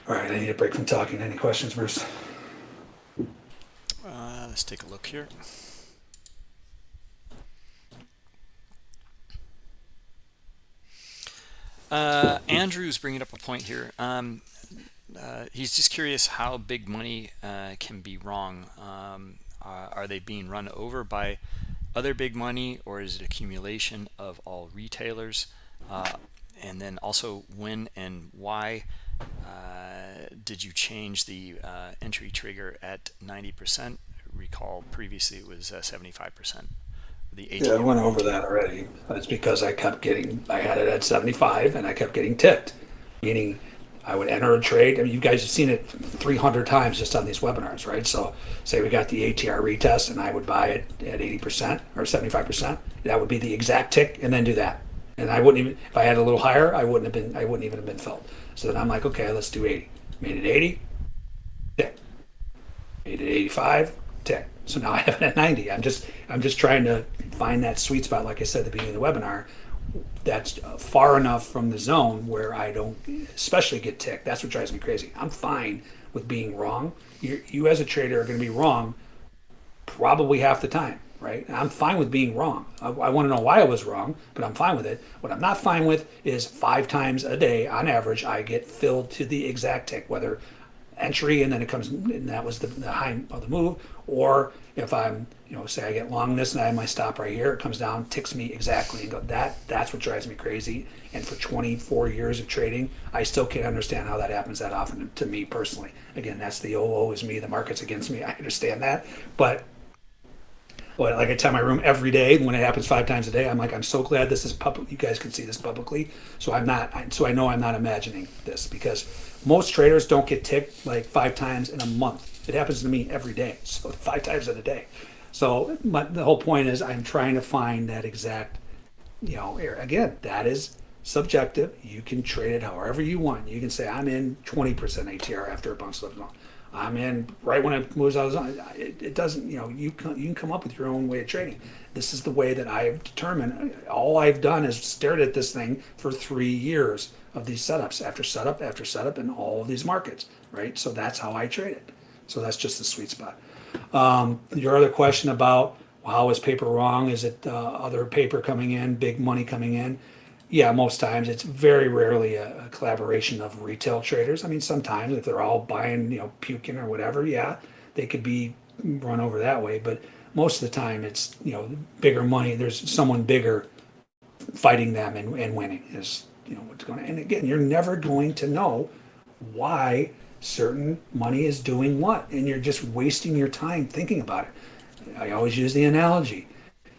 All right, I need a break from talking. Any questions, Bruce? Uh, let's take a look here. Uh, Andrew's bringing up a point here. Um, uh, he's just curious how big money uh, can be wrong. Um, uh, are they being run over by other big money or is it accumulation of all retailers? Uh, and then also when and why uh, did you change the uh, entry trigger at 90%? Recall previously it was uh, 75%. The Yeah, I went over that already. It's because I kept getting, I had it at 75 and I kept getting ticked. Meaning I would enter a trade. I mean, you guys have seen it 300 times just on these webinars, right? So say we got the ATR retest and I would buy it at 80% or 75%. That would be the exact tick and then do that. And I wouldn't even, if I had a little higher, I wouldn't have been, I wouldn't even have been filled. So then I'm like, okay, let's do 80. Made it 80, tick. Made it 85, tick. So now I have it at 90. I'm just I'm just trying to find that sweet spot, like I said at the beginning of the webinar. That's far enough from the zone where I don't, especially get ticked. That's what drives me crazy. I'm fine with being wrong. You, you as a trader are going to be wrong probably half the time, right? I'm fine with being wrong. I, I want to know why I was wrong, but I'm fine with it. What I'm not fine with is five times a day, on average, I get filled to the exact tick, whether entry and then it comes, and that was the, the high of the move, or if I'm, you know, say I get long this and I have my stop right here, it comes down, ticks me exactly, and go that that's what drives me crazy. And for 24 years of trading, I still can't understand how that happens that often to me personally. Again, that's the oh, oh is me, the market's against me. I understand that, but but like I tell my room every day when it happens five times a day, I'm like, I'm so glad this is public. You guys can see this publicly. So I'm not, so I know I'm not imagining this because most traders don't get ticked like five times in a month. It happens to me every day. So five times in a day. So but the whole point is I'm trying to find that exact, you know, again, that is subjective. You can trade it however you want. You can say, I'm in 20% ATR after it bounces up. I'm in right when it moves out of zone. It, it doesn't, you know, you can, you can come up with your own way of trading. This is the way that I've determined. All I've done is stared at this thing for three years of these setups after setup after setup in all of these markets, right? So that's how I trade it. So that's just the sweet spot. Um, your other question about how is paper wrong? Is it uh, other paper coming in, big money coming in? Yeah, most times it's very rarely a, a collaboration of retail traders. I mean, sometimes if they're all buying, you know, puking or whatever, yeah, they could be run over that way. But most of the time, it's you know bigger money. There's someone bigger fighting them and, and winning is you know what's going on. And again, you're never going to know why certain money is doing what, and you're just wasting your time thinking about it. I always use the analogy.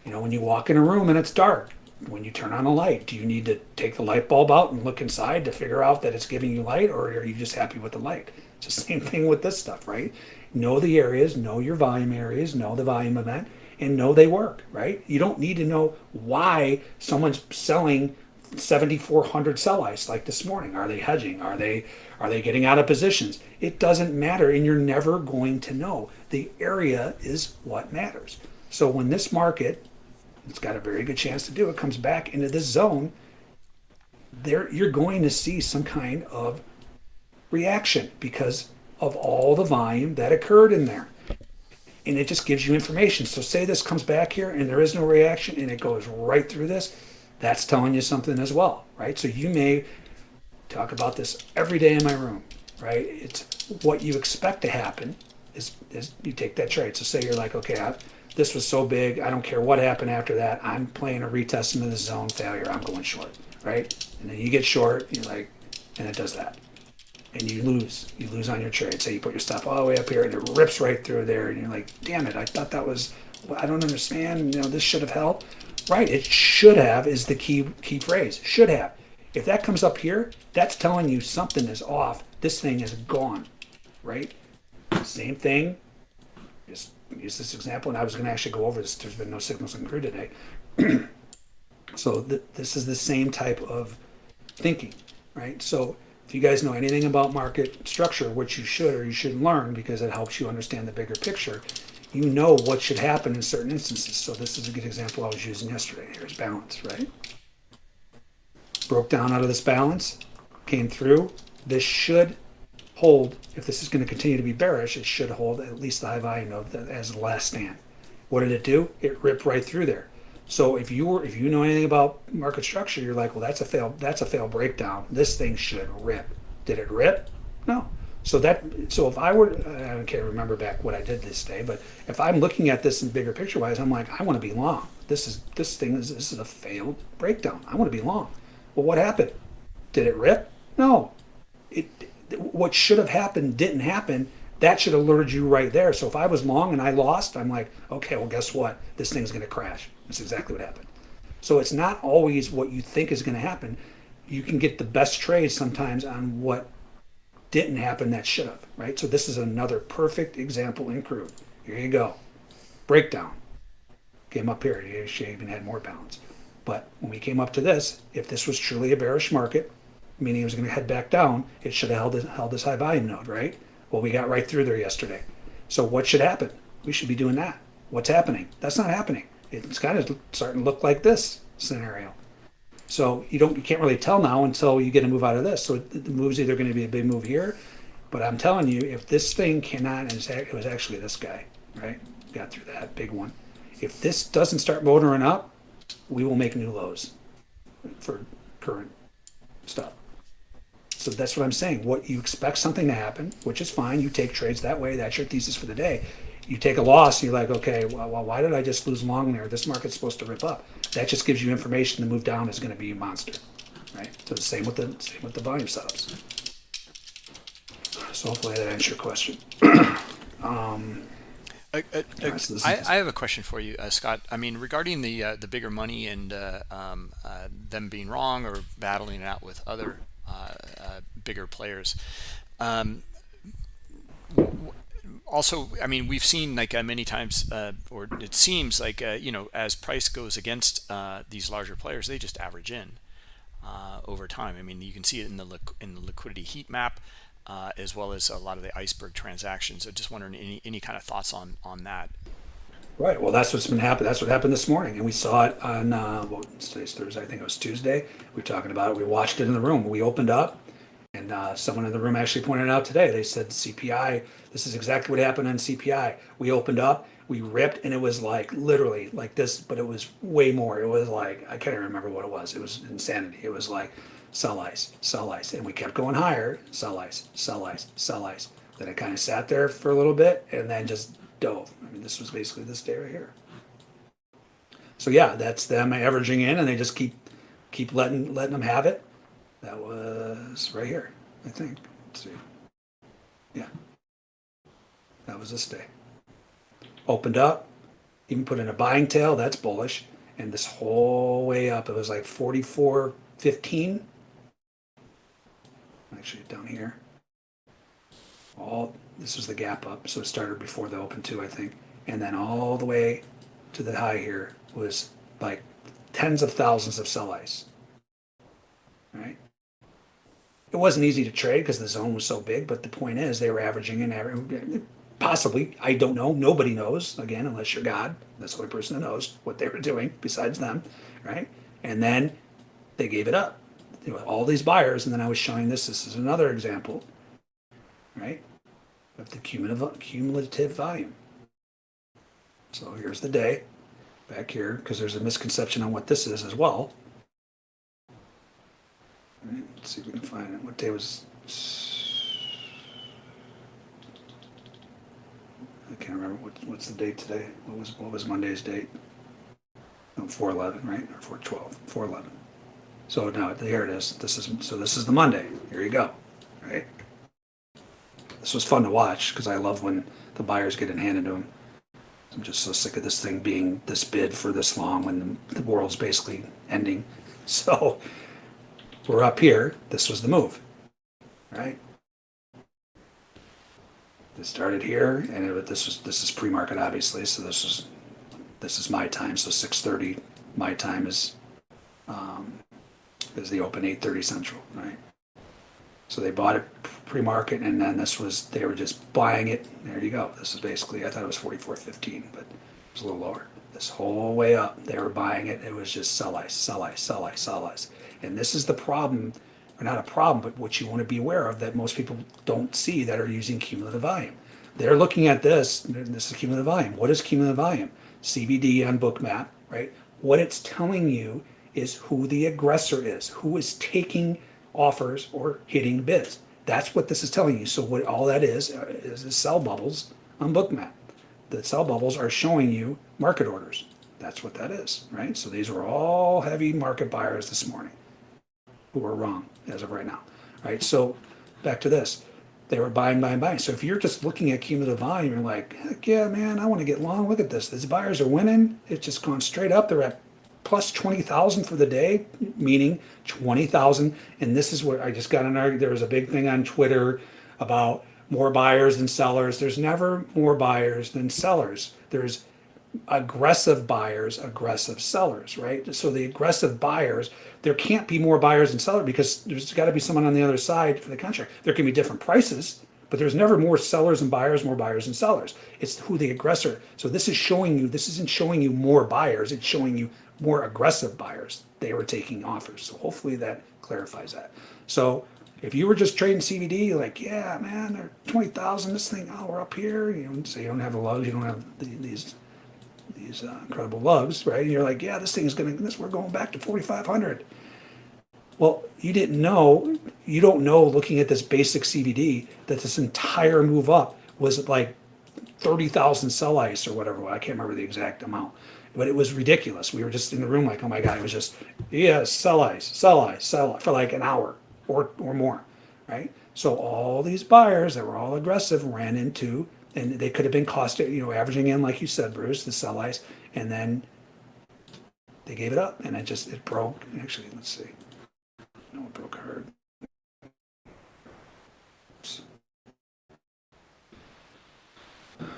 You know, when you walk in a room and it's dark, when you turn on a light, do you need to take the light bulb out and look inside to figure out that it's giving you light, or are you just happy with the light? It's the same thing with this stuff, right? Know the areas, know your volume areas, know the volume event, and know they work, right? You don't need to know why someone's selling 7400 sell ice like this morning. Are they hedging? Are they are they getting out of positions? It doesn't matter and you're never going to know. The area is what matters. So when this market it's got a very good chance to do it comes back into this zone there you're going to see some kind of reaction because of all the volume that occurred in there. And it just gives you information. So say this comes back here and there is no reaction and it goes right through this that's telling you something as well, right? So you may talk about this every day in my room, right? It's what you expect to happen is, is you take that trade. So say you're like, okay, I, this was so big, I don't care what happened after that. I'm playing a retest into the zone failure. I'm going short, right? And then you get short, you're like, and it does that. And you lose. You lose on your trade. Say you put your stop all the way up here and it rips right through there, and you're like, damn it, I thought that was, I don't understand. You know, this should have helped. Right, it should have is the key key phrase. Should have. If that comes up here, that's telling you something is off. This thing is gone. Right? Same thing. Just use this example, and I was going to actually go over this. There's been no signals in crude today. so th- this is the same type of thinking, right? So if you guys know anything about market structure, which you should or you should learn because it helps you understand the bigger picture, you know what should happen in certain instances. So this is a good example I was using yesterday. Here's balance, right? Broke down out of this balance, came through. This should hold, if this is going to continue to be bearish, it should hold at least the high volume node as the last stand. What did it do? It ripped right through there. So if you were, if you know anything about market structure, you're like, well, that's a fail, that's a fail breakdown. This thing should rip. Did it rip? No. So that so if I were I can't remember back what I did this day, but if I'm looking at this in bigger picture wise, I'm like I want to be long. This is this thing is this is a failed breakdown. I want to be long. Well, what happened? Did it rip? No. It what should have happened didn't happen. That should alerted you right there. So if I was long and I lost, I'm like, okay, well, guess what? This thing's going to crash. That's exactly what happened. So it's not always what you think is going to happen. You can get the best trades sometimes on what didn't happen that should have, right? So this is another perfect example in crude. Here you go. Breakdown. Came up here. You should even had more balance. But when we came up to this, if this was truly a bearish market, meaning it was going to head back down, it should have held this, held this high volume node, right? Well, we got right through there yesterday. So what should happen? We should be doing that. What's happening? That's not happening. It's kind of starting to look like this scenario. So you don't, you can't really tell now until you get a move out of this. So the move's either gonna be a big move here, but I'm telling you, if this thing cannot, and it was actually this guy, right? Got through that big one. If this doesn't start motoring up, we will make new lows for current stuff. So that's what I'm saying. What you expect something to happen, which is fine. You take trades that way. That's your thesis for the day. You take a loss, you're like, okay, well, well, why did I just lose long there? This market's supposed to rip up. That just gives you information. The move down is going to be a monster, right? So the same with the same with the volume setups. So hopefully that answers your question. um, Uh, uh, I, I have a question for you, uh, Scott. I mean, regarding the uh, the bigger money and uh, um, uh, them being wrong or battling it out with other uh, uh, bigger players. Um, also, I mean, we've seen like uh, many times, uh, or it seems like uh, you know, as price goes against these larger players, they just average in over time. I mean, you can see it in the in the liquidity heat map, uh, as well as a lot of the iceberg transactions. So, just wondering any any kind of thoughts on on that. Right. Well, that's what's been happening. That's what happened this morning, and we saw it on uh, well, today's Thursday. I think it was Tuesday. We were talking about it. We watched it in the room. We opened up, and uh, someone in the room actually pointed out today. They said CPI. This is exactly what happened on CPI. We opened up, we ripped, and it was like literally like this, but it was way more. It was like I can't even remember what it was. It was insanity. It was like sell ice, sell ice, and we kept going higher. Sell ice, sell ice, sell ice. Then it kind of sat there for a little bit, and then just dove. I mean, this was basically this day right here. So yeah, that's them averaging in, and they just keep keep letting letting them have it. That was right here, I think. Let's see. Yeah, that was this day. Opened up, even put in a buying tail. That's bullish, and this whole way up, it was like forty four fifteen. Actually, down here. All this was the gap up, so it started before the open two, I think, and then all the way to the high here was like tens of thousands of sell ice. Right? It wasn't easy to trade because the zone was so big, but the point is they were averaging in average. Possibly, I don't know. Nobody knows. Again, unless you're God, that's the only person that knows what they were doing besides them, right? And then they gave it up. You know, all these buyers, and then I was showing this. This is another example, right, of the cumulative cumulative volume. So here's the day back here because there's a misconception on what this is as well. Right, let's see if we can find it. What day was? I can't remember what, what's the date today. What was what was Monday's date? No, four eleven, right, or four twelve? Four eleven. So now here it is. This is so this is the Monday. Here you go, right? This was fun to watch because I love when the buyers get in handed to them. I'm just so sick of this thing being this bid for this long when the world's basically ending. So we're up here. This was the move, right? This started here, and it, this was this is pre-market, obviously. So this is this is my time. So 6:30 my time is um, is the open 8:30 Central, right? So they bought it pre-market, and then this was they were just buying it. There you go. This is basically I thought it was 44.15, but it was a little lower. This whole way up, they were buying it. It was just sell ice, sell ice, sell ice, sell ice. And this is the problem, or not a problem, but what you want to be aware of that most people don't see that are using cumulative volume. They're looking at this. This is cumulative volume. What is cumulative volume? CVD on Bookmap, right? What it's telling you is who the aggressor is, who is taking offers or hitting bids. That's what this is telling you. So what all that is uh, is the sell bubbles on Bookmap. The sell bubbles are showing you market orders. That's what that is, right? So these were all heavy market buyers this morning who are wrong as of right now, right? So back to this. They were buying, buying, buying. So if you're just looking at cumulative volume, you're like, heck yeah, man, I want to get long. Look at this. These buyers are winning. It's just gone straight up. They're at plus 20,000 for the day, meaning 20,000. And this is where I just got an argument. There was a big thing on Twitter about more buyers than sellers. There's never more buyers than sellers. There's aggressive buyers, aggressive sellers, right? So the aggressive buyers, there can't be more buyers than sellers because there's got to be someone on the other side for the contract. There can be different prices, but there's never more sellers and buyers, more buyers and sellers. It's who the aggressor. So this is showing you, this isn't showing you more buyers, it's showing you more aggressive buyers. They were taking offers. So hopefully that clarifies that. So if you were just trading CVD, like, yeah, man, they're 20,000, this thing, oh, we're up here. You know, so you don't have the lugs, you don't have the, these these uh, incredible lugs, right? And you're like, yeah, this thing's gonna, this, we're going back to 4,500. Well, you didn't know, you don't know looking at this basic CVD that this entire move up was like 30,000 sell ice or whatever. I can't remember the exact amount, but it was ridiculous. We were just in the room like, oh my God, it was just, yeah, sell ice, sell ice, sell for like an hour or, or more, right? So all these buyers that were all aggressive ran into, and they could have been cost, you know, averaging in, like you said, Bruce, the sell ice, and then they gave it up and it just, it broke. Actually, let's see. No, it broke hard.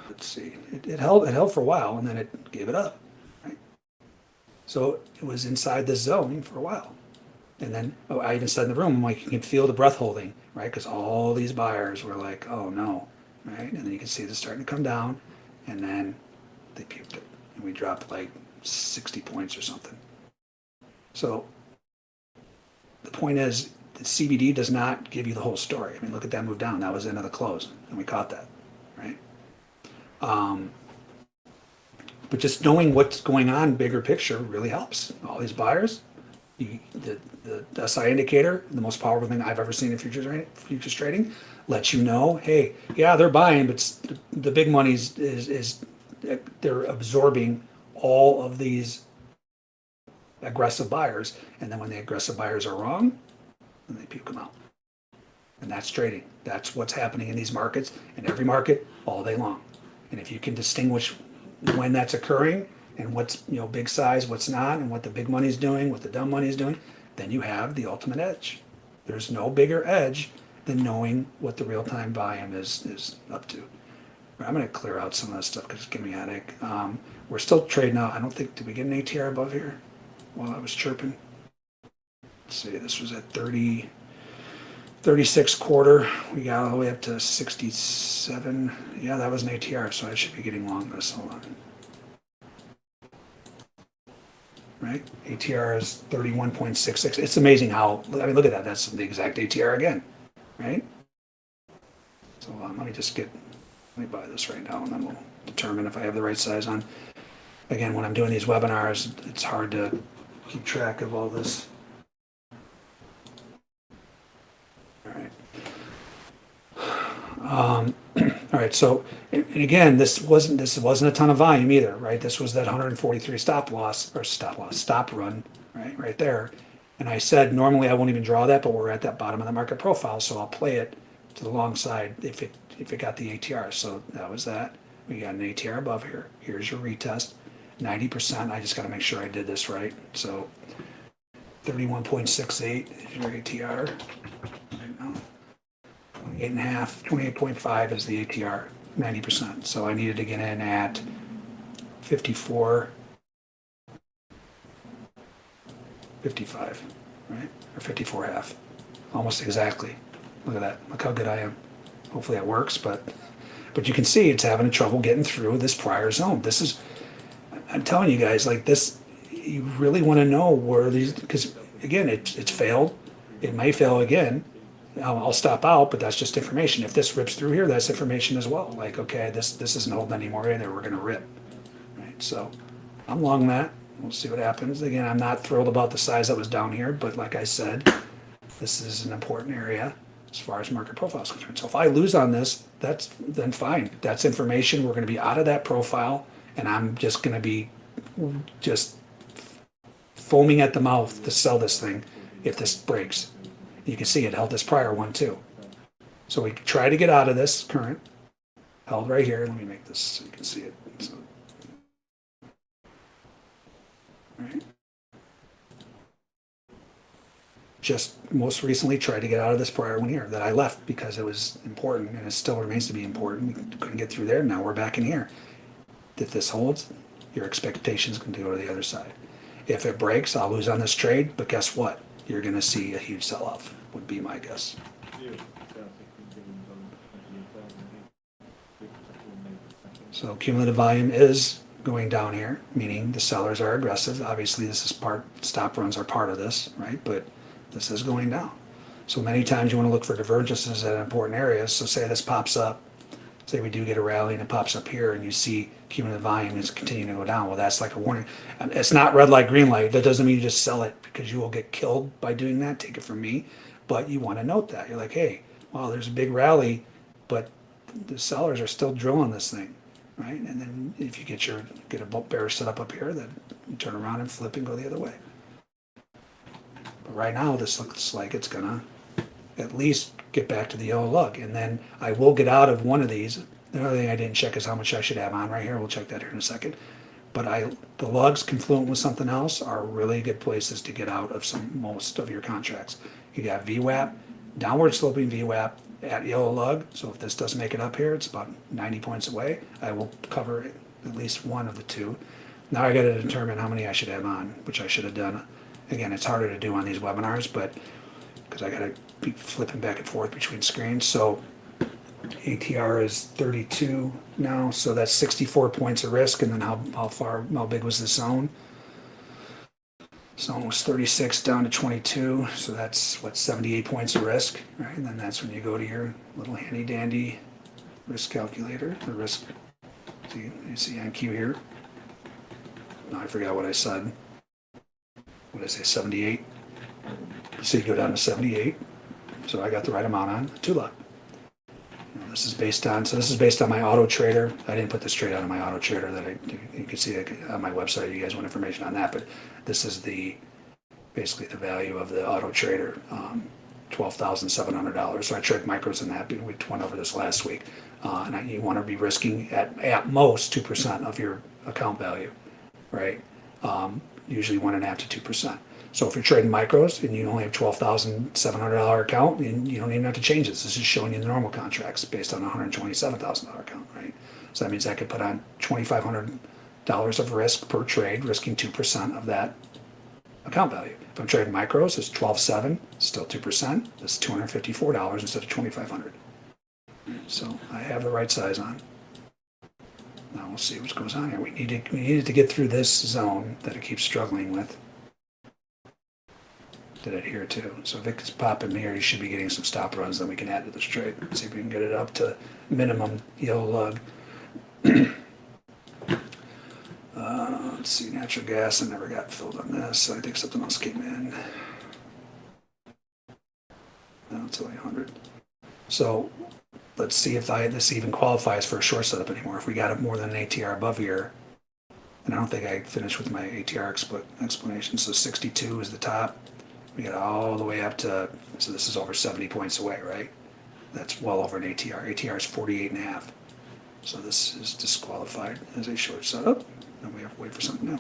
Let's see. It, it held, it held for a while and then it gave it up. Right? So it was inside the zone for a while. And then oh, I even said in the room, I'm like, you can feel the breath holding, right? Because all these buyers were like, oh no, right? And then you can see this starting to come down, and then they puked it, and we dropped like 60 points or something. So the point is, the CVD does not give you the whole story. I mean, look at that move down. That was the end of the close, and we caught that, right? Um, but just knowing what's going on, bigger picture, really helps. All these buyers, you, the, the SI indicator, the most powerful thing I've ever seen in futures futures trading, lets you know, hey, yeah, they're buying, but s- the big money's is is they're absorbing all of these aggressive buyers, and then when the aggressive buyers are wrong, then they puke them out. And that's trading. That's what's happening in these markets, in every market, all day long. And if you can distinguish when that's occurring and what's you know big size, what's not, and what the big money's doing, what the dumb money's doing, then you have the ultimate edge. There's no bigger edge than knowing what the real-time volume is is up to. I'm going to clear out some of this stuff because it's getting me a headache. Um, we're still trading out. I don't think did we get an ATR above here while I was chirping. Let's see, this was at 30, 36 quarter. We got all the way up to 67. Yeah, that was an ATR, so I should be getting long this. Hold on. Right? ATR is 31.66. It's amazing how, I mean, look at that. That's the exact ATR again, right? So um, let me just get, let me buy this right now and then we'll determine if I have the right size on. Again, when I'm doing these webinars, it's hard to keep track of all this. All right. Um, all right, so, and again, this wasn't, this wasn't a ton of volume either, right? This was that 143 stop loss, or stop loss, stop run, right, right there. And I said, normally I won't even draw that, but we're at that bottom of the market profile, so I'll play it to the long side if it, if it got the ATR. So that was that. We got an ATR above here. Here's your retest. 90%, I just gotta make sure I did this right. So 31.68 is your ATR. Eight and a half, 28.5 is the ATR, 90%. So I needed to get in at 54, 55, right? Or 54 half, almost exactly. Look at that. Look how good I am. Hopefully that works, but but you can see it's having trouble getting through this prior zone. This is, I'm telling you guys, like this, you really want to know where these, because again, it's it's failed. It may fail again. I'll, stop out, but that's just information. If this rips through here, that's information as well. Like, okay, this this isn't holding anymore either. We're gonna rip, right? So, I'm long that. We'll see what happens. Again, I'm not thrilled about the size that was down here, but like I said, this is an important area as far as market profile is concerned. So if I lose on this, that's then fine. That's information. We're going to be out of that profile, and I'm just going to be just foaming at the mouth to sell this thing if this breaks. You can see it held this prior one too. So we try to get out of this current, held right here. Let me make this so you can see it. So. Just most recently tried to get out of this prior one here that I left because it was important and it still remains to be important. We couldn't get through there. Now we're back in here. If this holds, your expectations can go to the other side. If it breaks, I'll lose on this trade, but guess what? You're going to see a huge sell off, would be my guess. Yeah, down 16 billion dollars, 28,000, I think. Big second, maybe second. So cumulative volume is going down here, meaning the sellers are aggressive. Obviously, this is part, stop runs are part of this, right? But this is going down. So many times you want to look for divergences at important areas. So say this pops up, say we do get a rally and it pops up here and you see cumulative volume is continuing to go down. Well, that's like a warning. It's not red light, green light. That doesn't mean you just sell it because you will get killed by doing that. Take it from me. But you want to note that. You're like, hey, wow, there's a big rally, but the sellers are still drilling this thing, right? And then if you get your get a bear set up up here, then turn around and flip and go the other way. But right now, this looks like it's gonna at least get back to the yellow lug, and then I will get out of one of these. The other thing I didn't check is how much I should have on right here. We'll check that here in a second. But I, the lugs confluent with something else are really good places to get out of some most of your contracts. You got VWAP, downward sloping VWAP at yellow lug. So if this doesn't make it up here, it's about 90 points away. I will cover at least one of the two. Now I got to determine how many I should have on, which I should have done. Again, it's harder to do on these webinars, but because I got to be flipping back and forth between screens. So ATR is 32 now, so that's 64 points of risk. And then how, how far, how big was the zone? Zone was 36 down to 22, so that's what 78 points of risk, right? And then that's when you go to your little handy dandy risk calculator, the risk. See, you see NQ here. No, I forgot what I said. What did I say? 78. So you go down to 78. So I got the right amount on two lot. This is based on, so this is based on my auto trader. I didn't put this trade out of my auto trader that I, you can see on my website. You guys want information on that, but this is the, basically the value of the auto trader, um, $12,700. So I trade micros in that. We went over this last week. Uh, and I, you want to be risking at, at most 2% of your account value, right? Um, usually one and a half to 2%. So if you're trading micros and you only have twelve thousand seven hundred dollar account, and you don't even have to change this. This is showing you the normal contracts based on a hundred twenty seven thousand dollar account, right? So that means I could put on twenty five hundred dollars of risk per trade, risking two percent of that account value. If I'm trading micros, it's twelve seven, still two percent. It's two hundred fifty four dollars instead of twenty five hundred. So I have the right size on. Now we'll see what goes on here. We needed we needed to get through this zone that it keeps struggling with did it here too. So if it's popping here, you should be getting some stop runs. Then we can add to this trade. See if we can get it up to minimum yellow lug. uh, let's see, natural gas. I never got filled on this. I think something else came in. No, it's only 100. So let's see if I, this even qualifies for a short setup anymore. If we got it more than an ATR above here, and I don't think I finished with my ATR expl- explanation. So 62 is the top. We get all the way up to, so this is over 70 points away, right? That's well over an ATR. ATR is 48 and a half. So this is disqualified as a short setup. Oh, and we have to wait for something new.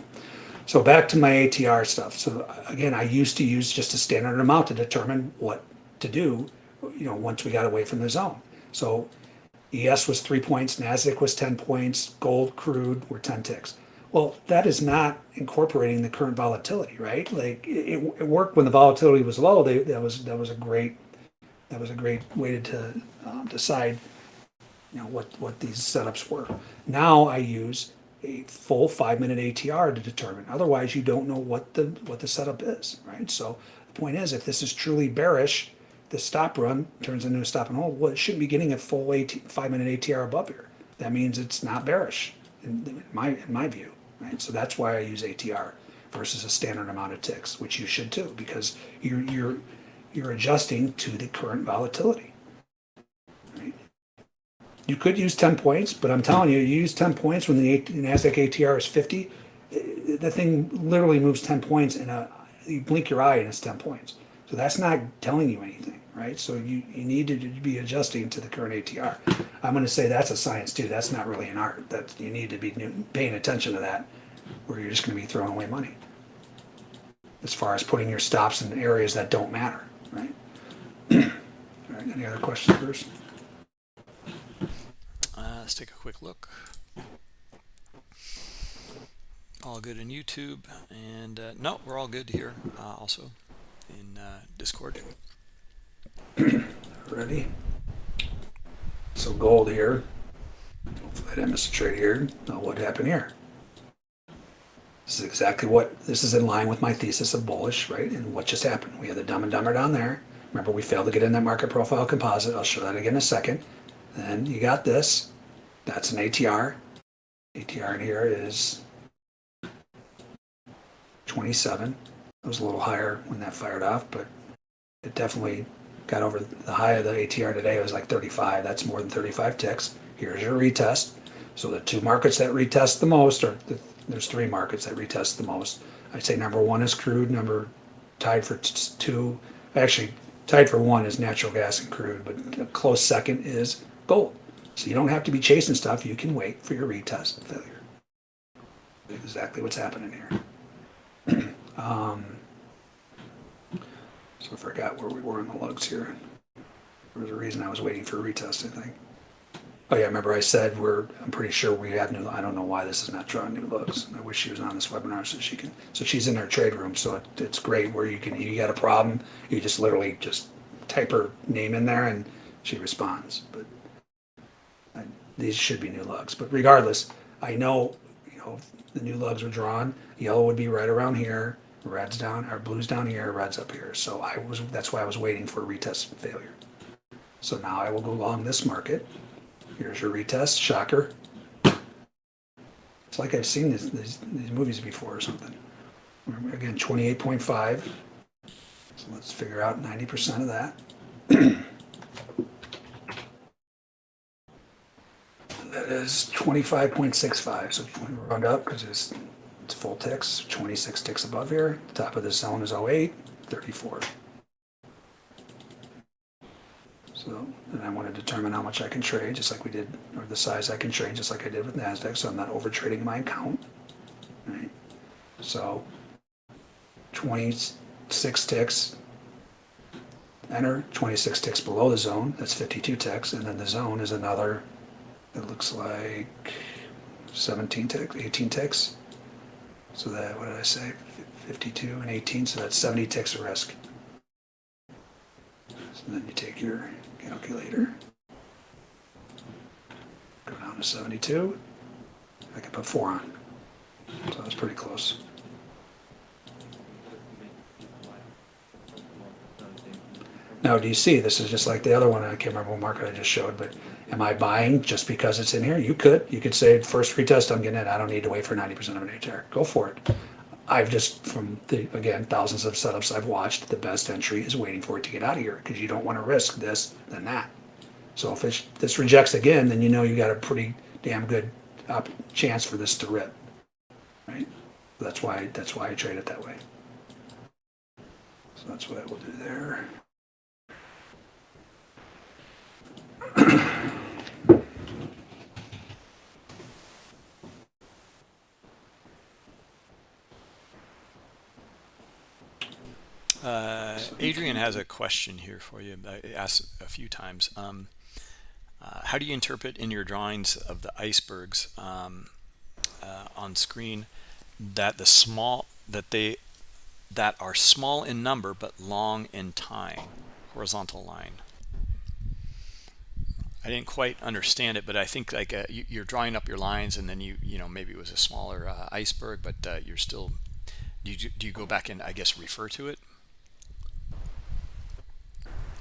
So back to my ATR stuff. So again, I used to use just a standard amount to determine what to do, you know, once we got away from the zone. So ES was three points, NASDAQ was 10 points, gold, crude were 10 ticks. Well, that is not incorporating the current volatility, right? Like it, it worked when the volatility was low. They, that was that was a great that was a great way to um, decide, you know, what what these setups were. Now I use a full five minute ATR to determine. Otherwise, you don't know what the what the setup is, right? So the point is, if this is truly bearish, the stop run turns into a stop and hold. Well, it shouldn't be getting a full AT, five minute ATR above here. That means it's not bearish, in, in my in my view right? So that's why I use ATR versus a standard amount of ticks, which you should too, because you're you're you're adjusting to the current volatility. Right? You could use 10 points, but I'm telling you, you use 10 points when the Nasdaq ATR is 50, eh, the thing literally moves 10 points in a you blink your eye and it's 10 points. So that's not telling you anything, right? So you, you need to be adjusting to the current ATR. I'm going to say that's a science too. That's not really an art. That you need to be paying attention to that, or you're just going to be throwing away money. As far as putting your stops in areas that don't matter, right? All right. Any other questions, Bruce? Uh, let's take a quick look. All good in YouTube, and uh, no, we're all good here. Uh, also in uh, Discord. Ready? So gold here. Hopefully I didn't miss a trade here. Now what happened here? This is exactly what, this is in line with my thesis of bullish, right? And what just happened? We had the dumb and dumber down there. Remember, we failed to get in that market profile composite. I'll show that again in a second. Then you got this. That's an ATR. ATR in here is 27. It was a little higher when that fired off, but it definitely got over the high of the ATR today. It was like 35. That's more than 35 ticks. Here's your retest. So the two markets that retest the most, or the, there's three markets that retest the most. I'd say number one is crude. Number tied for two, actually tied for one is natural gas and crude, but a close second is gold. So you don't have to be chasing stuff. You can wait for your retest failure. Exactly what's happening here. um, so I forgot where we were on the lugs here. There was a reason I was waiting for a retest, I think. Oh yeah, remember I said we're, I'm pretty sure we have new, I don't know why this is not drawing new lugs. I wish she was on this webinar so she can, so she's in her trade room, so it, it's great where you can, you got a problem, you just literally just type her name in there and she responds, but I, these should be new lugs, but regardless, I know, you know, the new lugs are drawn, yellow would be right around here, red's down, or blue's down here, red's up here, so I was, that's why I was waiting for a retest failure. So now I will go along this market. Here's your retest, shocker. It's like I've seen this, these, these movies before or something. Again, 28.5. So let's figure out 90% of that. that is 25.65. So we round up because it's, it's full ticks, 26 ticks above here. The top of this zone is 08, 34. So, and I want to determine how much I can trade, just like we did, or the size I can trade, just like I did with NASDAQ, so I'm not over trading my account. Right? So, 26 ticks, enter, 26 ticks below the zone, that's 52 ticks, and then the zone is another, it looks like 17 ticks, 18 ticks. So that, what did I say, 52 and 18, so that's 70 ticks of risk. So then you take your calculator. Go down to 72. I can put four on. So that's pretty close. Now, do you see, this is just like the other one, I can't remember what market I just showed, but am I buying just because it's in here? You could, you could say, first retest, I'm getting it, I don't need to wait for 90% of an ATR. Go for it. I've just, from the, again, thousands of setups I've watched, the best entry is waiting for it to get out of here, because you don't want to risk this than that. So if this rejects again, then you know you got a pretty damn good op- chance for this to rip. Right? That's why, that's why I trade it that way. So that's what I will do there. Uh, Adrian has a question here for you. I asked a few times. Um, uh, how do you interpret in your drawings of the icebergs um, uh, on screen that the small that they that are small in number but long in time, horizontal line? I didn't quite understand it, but I think like uh, you, are drawing up your lines, and then you you know maybe it was a smaller uh, iceberg, but uh, you're still. Do you, do you go back and I guess refer to it?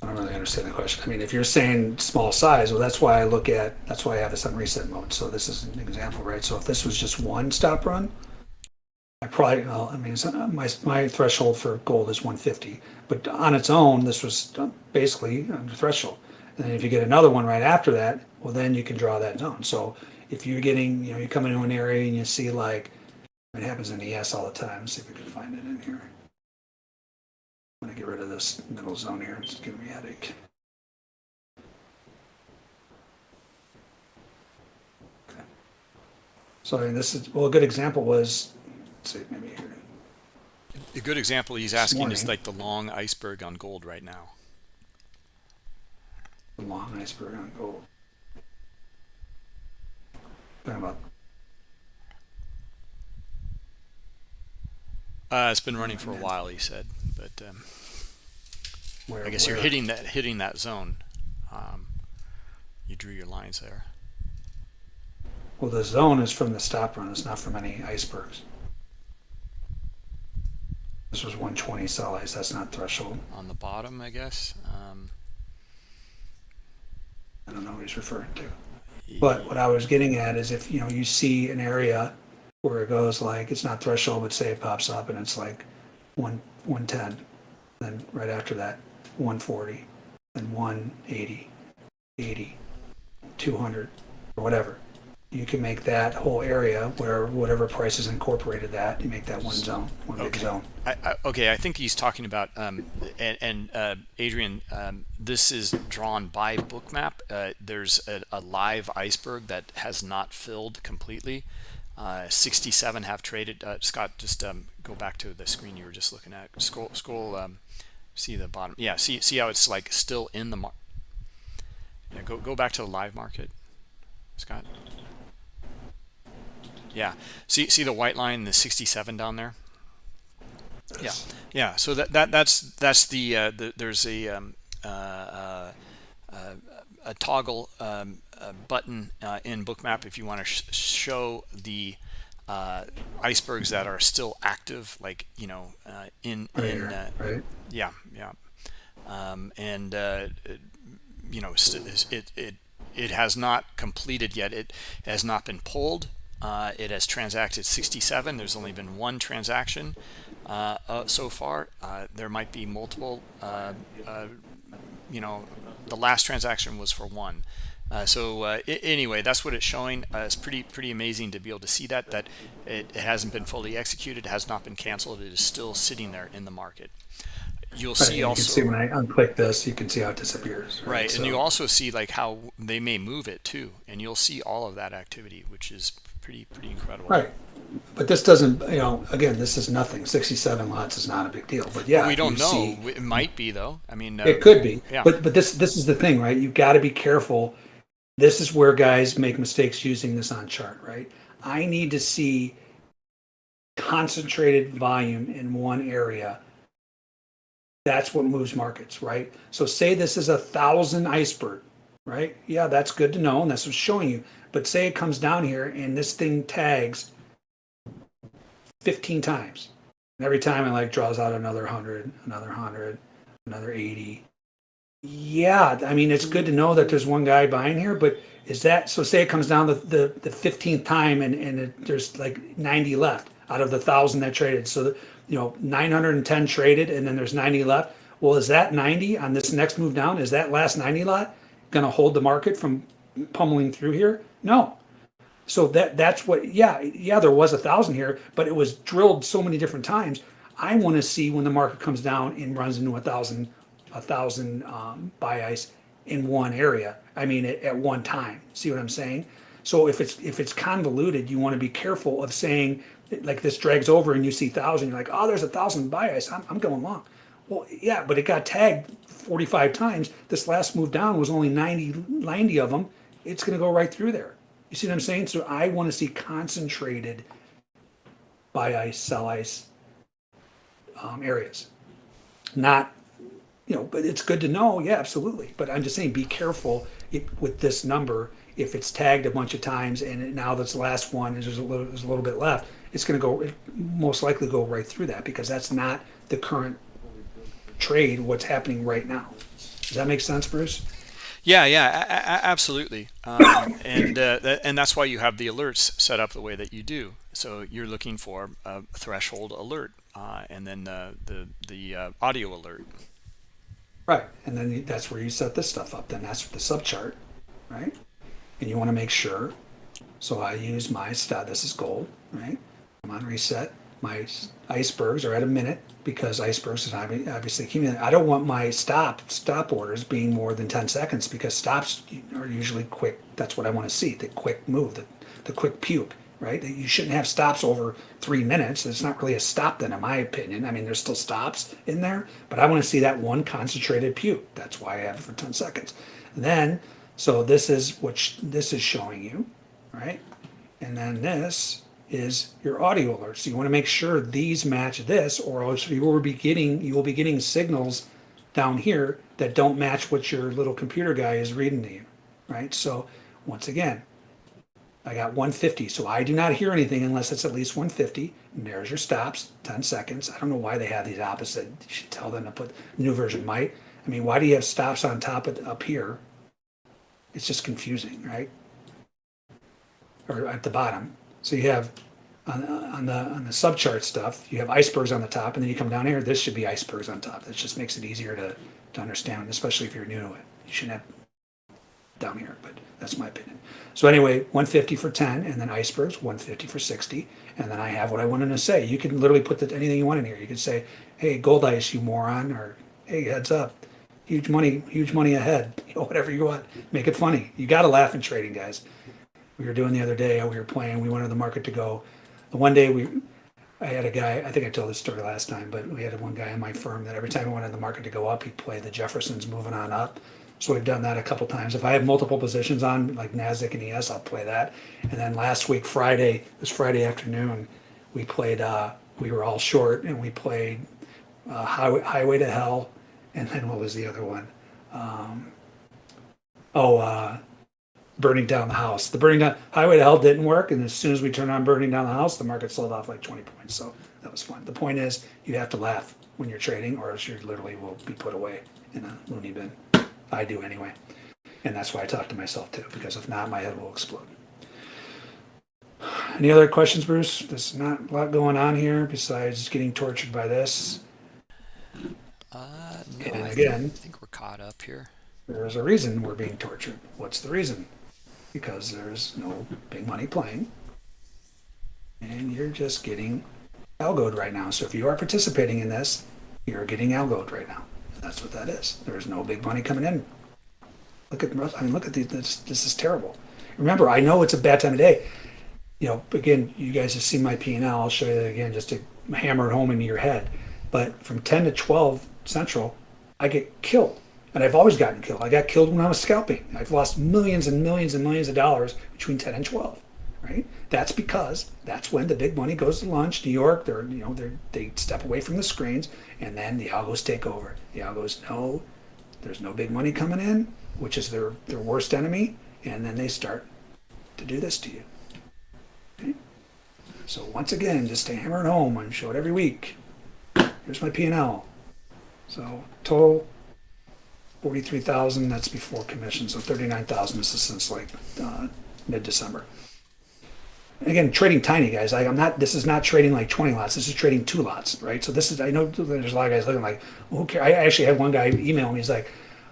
I don't really understand the question. I mean, if you're saying small size, well, that's why I look at, that's why I have this on reset mode. So this is an example, right? So if this was just one stop run, I probably, well, I mean, my, my threshold for gold is 150, but on its own, this was basically under threshold. And then if you get another one right after that, well, then you can draw that zone. So if you're getting, you know, you come into an area and you see like, it happens in the ES all the time. Let's see if we can find it in here. I'm gonna get rid of this middle zone here, it's giving me a headache. Okay. So I mean, this is, well, a good example was, let's see, maybe here. A good example he's asking is like the long iceberg on gold right now. The long iceberg on gold. Talking about, Uh, it's been running for a while, he said, but um, where, I guess you're hitting that hitting that zone. Um, you drew your lines there. Well, the zone is from the stop run, it's not from any icebergs. This was 120 sell ice. That's not threshold. on the bottom, I guess. Um, I don't know what he's referring to. But what I was getting at is if you know you see an area where it goes like it's not threshold, but say it pops up and it's like one one ten, then right after that, one forty, then 180, 80, 200, or whatever. You can make that whole area where whatever price is incorporated that you make that one zone, one big Okay. zone. I, I, okay, I think he's talking about, um, and, and uh, Adrian, um, this is drawn by Bookmap. Uh, there's a, a live iceberg that has not filled completely. Uh, 67 have traded. Uh, Scott, just um, go back to the screen you were just looking at. Scroll, scroll. Um, see the bottom. Yeah, see, see how it's like still in the market Yeah, go, go back to the live market, Scott. Yeah, see, see the white line, the 67 down there. Yeah, yeah. So that that that's that's the, uh, the there's a um, uh, uh, uh, a toggle um, uh, button uh, in Bookmap if you want to sh show the uh, icebergs that are still active, like you know, uh, in Right in here, uh, right? yeah, yeah. Um, and uh, you know, it it it has not completed yet. It has not been pulled. Uh, it has transacted 67. There's only been one transaction uh, uh, so far. Uh, there might be multiple. Uh, uh, you know, the last transaction was for one. Uh, so uh, anyway, that's what it's showing. Uh, it's pretty pretty amazing to be able to see that that it, it hasn't been fully executed, has not been canceled. It is still sitting there in the market. You'll Right, see you also can see when I unclick this, you can see how it disappears. right So- and you also see like how they may move it too and you'll see all of that activity which is pretty pretty incredible Right. But this doesn't, you know, again, this is nothing. 67 lots is not a big deal. But yeah, we don't know see- it might be though i mean uh, it could be. yeah. But but this this is the thing, right? You've got to be careful. This is where guys make mistakes using this on chart, right? I need to see concentrated volume in one area. That's what moves markets, right? So say this is a thousand iceberg, right? Yeah, that's good to know, and that's what's showing you. But say it comes down here and this thing tags 15 times. And every time it like draws out another 100, another 100, another 80. Yeah, I mean, it's good to know that there's one guy buying here, but is that so? Say it comes down the, the, the 15th time and, and it, there's like 90 left out of the thousand that traded. So, you know, 910 traded and then there's 90 left. Well, is that 90 on this next move down? Is that last 90 lot going to hold the market from pummeling through here? No. So that that's what yeah yeah there was a thousand here, but it was drilled so many different times. I want to see when the market comes down and runs into a thousand a thousand um, buy ice in one area. I mean at, at one time. See what I'm saying? So if it's if it's convoluted, you want to be careful of saying like this drags over and you see thousand. You're like oh there's a thousand buy ice. I'm, I'm going long. Well yeah, but it got tagged 45 times. This last move down was only 90 90 of them. It's going to go right through there. You see what I'm saying? So I want to see concentrated buy ice, sell ice um, areas. Not, you know, but it's good to know. Yeah, absolutely. But I'm just saying, be careful if, with this number. If it's tagged a bunch of times and now the last one is there's a little, there's a little bit left, it's going to go, most likely go right through that because that's not the current trade. What's happening right now? Does that make sense, Bruce? Yeah yeah absolutely um, and uh, that, and that's why you have the alerts set up the way that you do so you're looking for a threshold alert uh, and then the the, the uh, audio alert Right, and then that's where you set this stuff up. Then that's the subchart, right? And you want to make sure. So I use my stat. This is gold, right? I'm on reset. My icebergs are at a minute because icebergs is obviously accumulating. I don't want my stop stop orders being more than ten seconds because stops are usually quick. That's what I want to see. The quick move, the the quick puke, right? That You shouldn't have stops over three minutes. It's not really a stop then, in my opinion. I mean, there's still stops in there, but I want to see that one concentrated puke. That's why I have it for 10 seconds. then, so this is what this is showing you, right? And then this is your audio alerts. So you want to make sure these match this, or else you will be getting you will be getting signals down here that don't match what your little computer guy is reading to you, right? So once again, I got 150, so I do not hear anything unless it's at least 150. And there's your stops, 10 seconds. I don't know why they have these opposite. You should tell them to put new version might. I mean, why do you have stops on top of up here? It's just confusing, right? Or at the bottom. So you have on, on the on the subchart stuff, you have icebergs on the top, and then you come down here. This should be icebergs on top. That just makes it easier to to understand, especially if you're new to it. You shouldn't have down here, but that's my opinion. So anyway, 150 for 10, and then icebergs, 150 for 60, and then I have what I wanted to say. You can literally put the, anything you want in here. You could say, hey, gold ice, you moron, or hey, heads up, huge money, huge money ahead, you know, whatever you want. Make it funny. You got to laugh in trading, guys. We were doing the other day, we were playing, we wanted the market to go. The one day we, I had a guy, I think I told this story last time, but we had one guy in my firm that every time we wanted the market to go up, he'd play the Jeffersons moving on up. So we've done that a couple times. If I have multiple positions on, like NASDAQ and ES, I'll play that. And then last week, Friday, this Friday afternoon, we played, uh, we were all short and we played uh, Highway, Highway to Hell. And then what was the other one? Um, oh, uh, Burning Down the House. The Burning Down, Highway to Hell didn't work. And as soon as we turned on Burning Down the House, the market sold off like 20 points. So that was fun. The point is, you have to laugh when you're trading or else you literally will be put away in a loony bin. I do anyway. And that's why I talk to myself too, because if not, my head will explode. Any other questions, Bruce? There's not a lot going on here besides getting tortured by this. Uh, no, And again- I think we're caught up here. There's a reason we're being tortured. What's the reason? Because there's no big money playing. And you're just getting algoed right now. So if you are participating in this, you're getting algoed right now. That's what that is. There's no big money coming in. Look at I mean, look at these. This, this is terrible. Remember, I know it's a bad time of day. You know, again, you guys have seen my P and. I'll show you that again just to hammer it home into your head. But from 10 to 12 Central, I get killed. And I've always gotten killed. I got killed when I was scalping. I've lost millions and millions and millions of dollars between 10 and 12. Right? That's because that's when the big money goes to lunch. New York, they're you know they they step away from the screens, and then the algos take over. The algos know there's no big money coming in, which is their their worst enemy, and then they start to do this to you. Okay? So once again, just to hammer it home, I show it every week. Here's my P and L. So total forty-three thousand. That's before commission. So thirty-nine thousand. This is since like uh, mid-December. Again, trading tiny guys. I, I'm not. This is not trading like twenty lots. This is trading two lots, right? So this is. I know there's a lot of guys looking like, cares? I actually had one guy email me. He's like,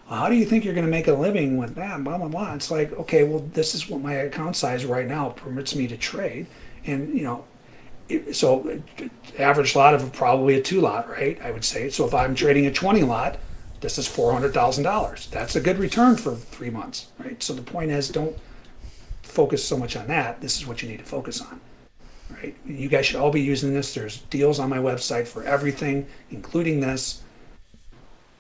well, how do you think you're going to make a living with that? Blah blah blah. It's like, okay, well, this is what my account size right now permits me to trade, and you know, it- so average lot of probably a two lot, right? I would say. So if I'm trading a 20 lot, this is $400,000. That's a good return for three months, right? So the point is don't focus so much on that. This is what you need to focus on, right? You guys should all be using this. There's deals on my website for everything, including this.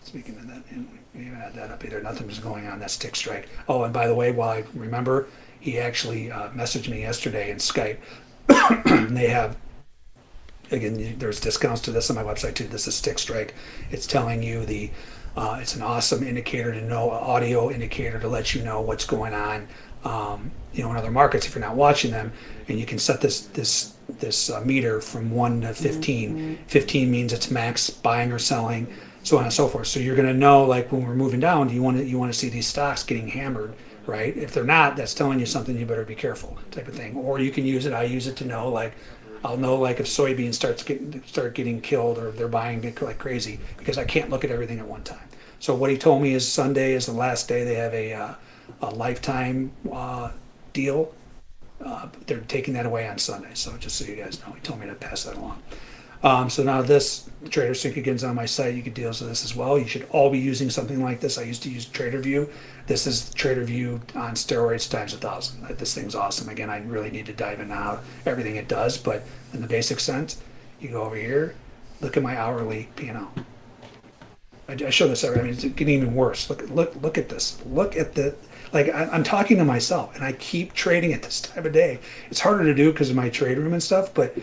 Speaking of that, and we haven't had that up either. Nothing's going on. That's Tick Strike. Oh, and by the way, while I remember, he actually uh, messaged me yesterday in Skype. they have again there's discounts to this on my website too this is Tick Strike it's telling you the uh, it's an awesome indicator to know audio indicator to let you know what's going on um, you know in other markets if you're not watching them. And you can set this this this uh, meter from 1 to 15 15 means it's max buying or selling so on and so forth. So you're going to know like when we're moving down do you want to you want to see these stocks getting hammered right? If they're not that's telling you something you better be careful type of thing. Or you can use it i use it to know like I'll know like if soybeans starts getting start getting killed or they're buying it like crazy because I can't look at everything at one time. So what he told me is Sunday is the last day they have a uh, a lifetime uh, deal. Uh, they're taking that away on Sunday. So just so you guys know, he told me to pass that along. Um, so now this Trader Sync again's on my site. You can deal with this as well. You should all be using something like this. I used to use TraderVue. This is TraderVue on steroids times a thousand. This thing's awesome. Again, I really need to dive into how everything it does, but in the basic sense, you go over here, look at my hourly P&L. I, I show this every. I mean, it's getting even worse. Look, look, look at this. Look at the. Like I, I'm talking to myself, and I keep trading at this time of day. It's harder to do because of my trade room and stuff, but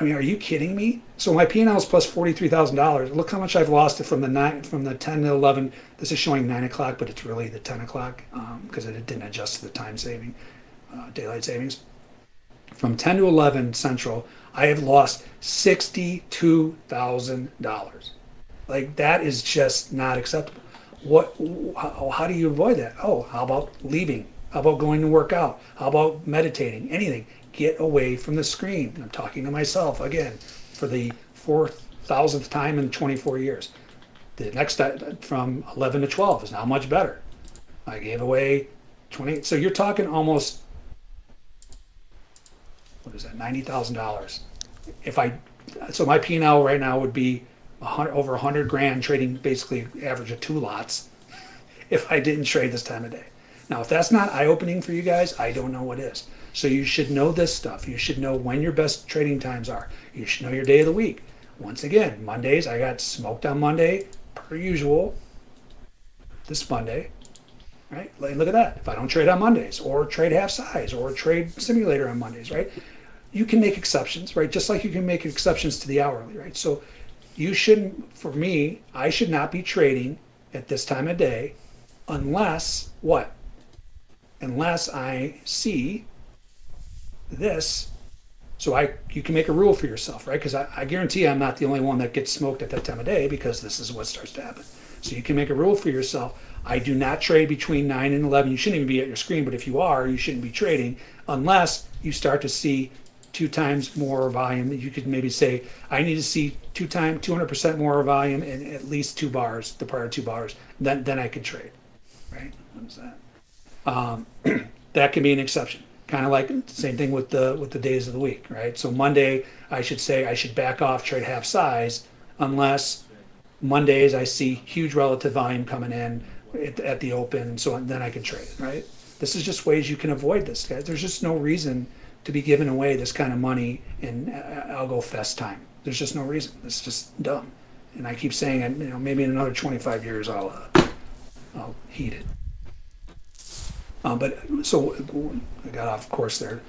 I mean, are you kidding me? So my P&L is plus plus forty-three thousand dollars. Look how much I've lost it from the nine, from the ten to eleven. This is showing nine o'clock, but it's really the ten o'clock because it didn't adjust to the time saving. uh, daylight savings. From 10 to 11 Central, I have lost $62,000. Like that is just not acceptable. What? How, how do you avoid that? Oh, how about leaving? How about going to work out? How about meditating? Anything. Get away from the screen. I'm talking to myself again for the four thousandth time in 24 years. The next from 11 to 12 is now much better. I gave away 20. So you're talking almost what is that? Ninety thousand dollars. If I so my P and L right now would be hundred over hundred grand trading basically average of two lots. If I didn't trade this time of day. Now, if that's not eye opening for you guys, I don't know what is. So you should know this stuff. You should know when your best trading times are. You should know your day of the week. Once again, Mondays I got smoked on Monday per usual. This Monday, right? Look at that. If I don't trade on Mondays or trade half size or trade simulator on Mondays, right? You can make exceptions, right? Just like you can make exceptions to the hourly, right? So you shouldn't, for me, I should not be trading at this time of day unless what? Unless I see this. So I, you can make a rule for yourself, right? Because I, I guarantee I'm not the only one that gets smoked at that time of day because this is what starts to happen. So you can make a rule for yourself. I do not trade between 9 and 11. You shouldn't even be at your screen, but if you are, you shouldn't be trading unless you start to see two times more volume. You could maybe say, I need to see two time, 200% more volume and at least two bars, the prior two bars. Then, then I could trade, right? What is that? Um, that can be an exception. Kind of like same thing with the with the days of the week, right? So Monday, I should say I should back off trade half size unless Mondays I see huge relative volume coming in at, at the open, and so then I can trade right? This is just ways you can avoid this, guys. There's just no reason to be giving away this kind of money in uh, algo fest time. There's just no reason. It's just dumb. And I keep saying, you know, maybe in another 25 years I'll uh, I'll heed it. Um, but so I got off course there.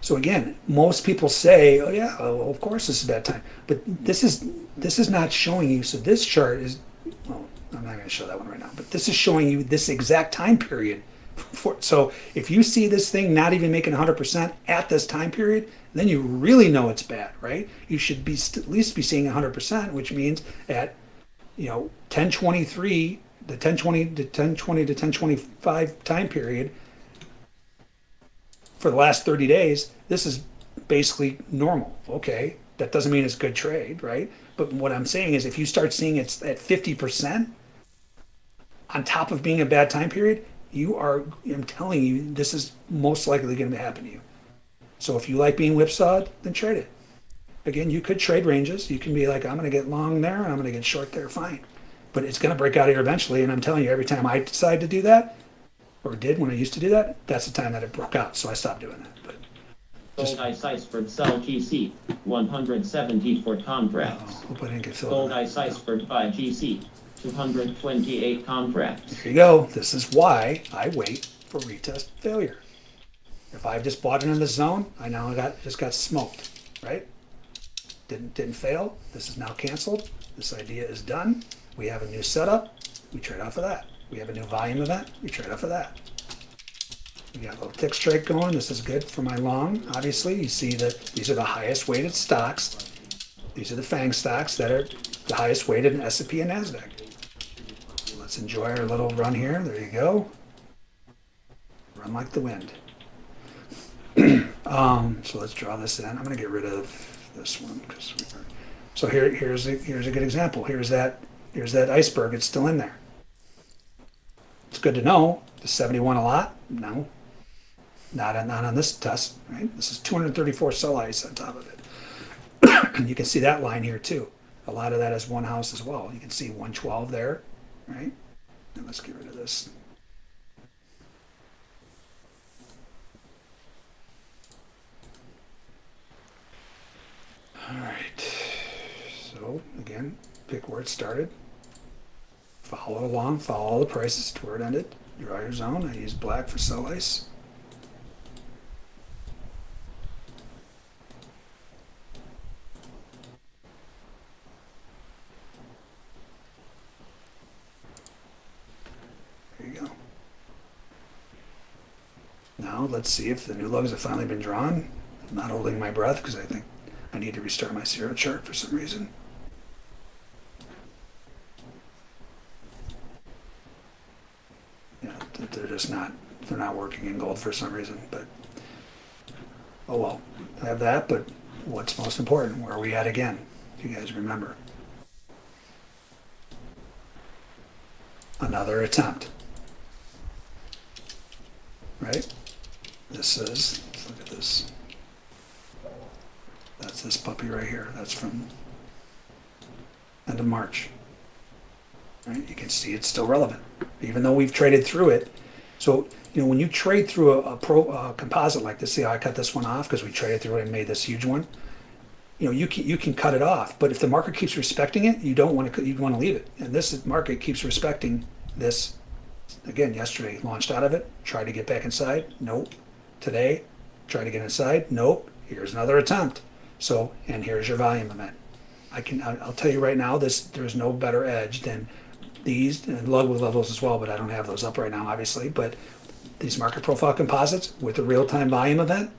So again, most people say, "Oh yeah, well, of course this is bad time," but this is this is not showing you. So this chart is, well, I'm not going to show that one right now, but this is showing you this exact time period. For, so if you see this thing not even making 100% at this time period, then you really know it's bad, right? You should be at least be seeing 100%, which means at you know 1023 the 1020 to 1020 to 1025 time period for the last 30 days, this is basically normal. Okay, that doesn't mean it's a good trade, right? But what I'm saying is if you start seeing it's at 50% on top of being a bad time period, you are, I'm telling you, this is most likely going to happen to you. So if you like being whipsawed, then trade it. Again, you could trade ranges. You can be like, I'm going to get long there and I'm going to get short there, fine. But it's going to break out here eventually. And I'm telling you, every time I decide to do that, or did when I used to do that, that's the time that it broke out. So I stopped doing that. But Gold ice iceberg sell GC, 174 contracts. hope I didn't get filled. Gold ice iceberg buy GC, 228 contracts. Here you go. This is why I wait for retest failure. If I've just bought it in the zone, I now got just got smoked, right? Didn't didn't fail. This is now canceled. This idea is done. We have a new setup. We trade off of that. We have a new volume event. We trade off of that. We got a little tick strike going. This is good for my long. Obviously, you see that these are the highest weighted stocks. These are the FANG stocks that are the highest weighted in S&P and Nasdaq. Let's enjoy our little run here. There you go. Run like the wind. um, so let's draw this in. I'm going to get rid of this one because. So here, here's a, here's a good example. Here's that here's that iceberg. It's still in there. It's good to know. Does 71 a lot? No. Not on, not on this test, right? This is 234 sell ice on top of it. and you can see that line here too. A lot of that is one house as well. You can see 112 there, right? And let's get rid of this. All right. So again, pick where it started. Follow along, follow all the prices to where it ended. Draw your zone. I use black for sell ice. There you go. now let's see if the new lugs have finally been drawn. I'm not holding my breath because I think I need to restart my zero chart for some reason. Yeah, th- they're just not, they're not working in gold for some reason, but, oh well, I have that, but what's most important? Where are we at again? If you guys remember. Another attempt. Right? This is, look at this. That's this puppy right here. That's from end of March. Right? You can see it's still relevant, even though we've traded through it. So, you know, when you trade through a, a pro uh, composite like this, see how I cut this one off because we traded through it and made this huge one. You know, you can you can cut it off, but if the market keeps respecting it, you don't want to you want to leave it. And this market keeps respecting this. Again, yesterday launched out of it, tried to get back inside. Nope. Today, tried to get inside. Nope. Here's another attempt. So, and here's your volume event. I can, I'll tell you right now, this, there's no better edge than these, and lug levels as well, but I don't have those up right now, obviously, but these market profile composites with the real-time volume event,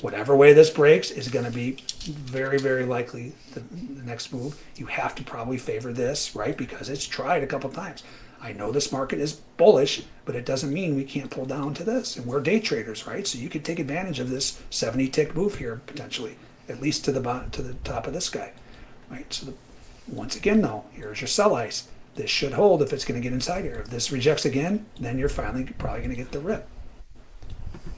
whatever way this breaks is gonna be very, very likely the, the next move. You have to probably favor this, right? Because it's tried a couple times. I know this market is bullish, but it doesn't mean we can't pull down to this. And we're day traders, right? So you could take advantage of this 70 tick move here potentially, at least to the bottom, to the top of this guy, right? So the, once again, though, here's your sell ice. This should hold if it's going to get inside here. If this rejects again, then you're finally probably going to get the rip.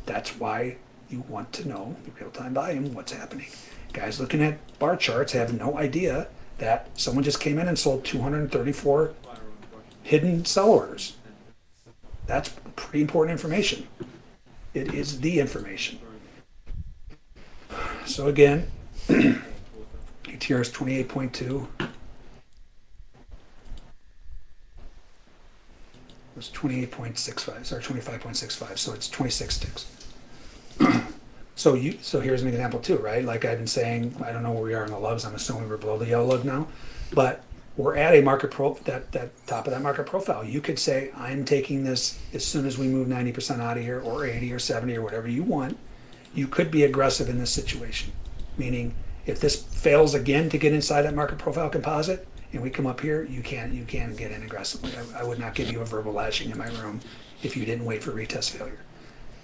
That's why you want to know the real-time volume, what's happening. Guys looking at bar charts have no idea that someone just came in and sold 234 hidden sell orders. That's pretty important information. It is the information. So again, ATR is 28.2. was 28.65, sorry, 25.65, so it's 26 ticks. So you, so here's an example too, right? Like I've been saying, I don't know where we are in the lugs. I'm assuming we're below the yellow lug now, but we're at a market pro that that top of that market profile. You could say I'm taking this as soon as we move 90% out of here, or 80 or 70 or whatever you want. You could be aggressive in this situation, meaning if this fails again to get inside that market profile composite, and we come up here, you can't you can get in aggressively. I, I would not give you a verbal lashing in my room if you didn't wait for retest failure.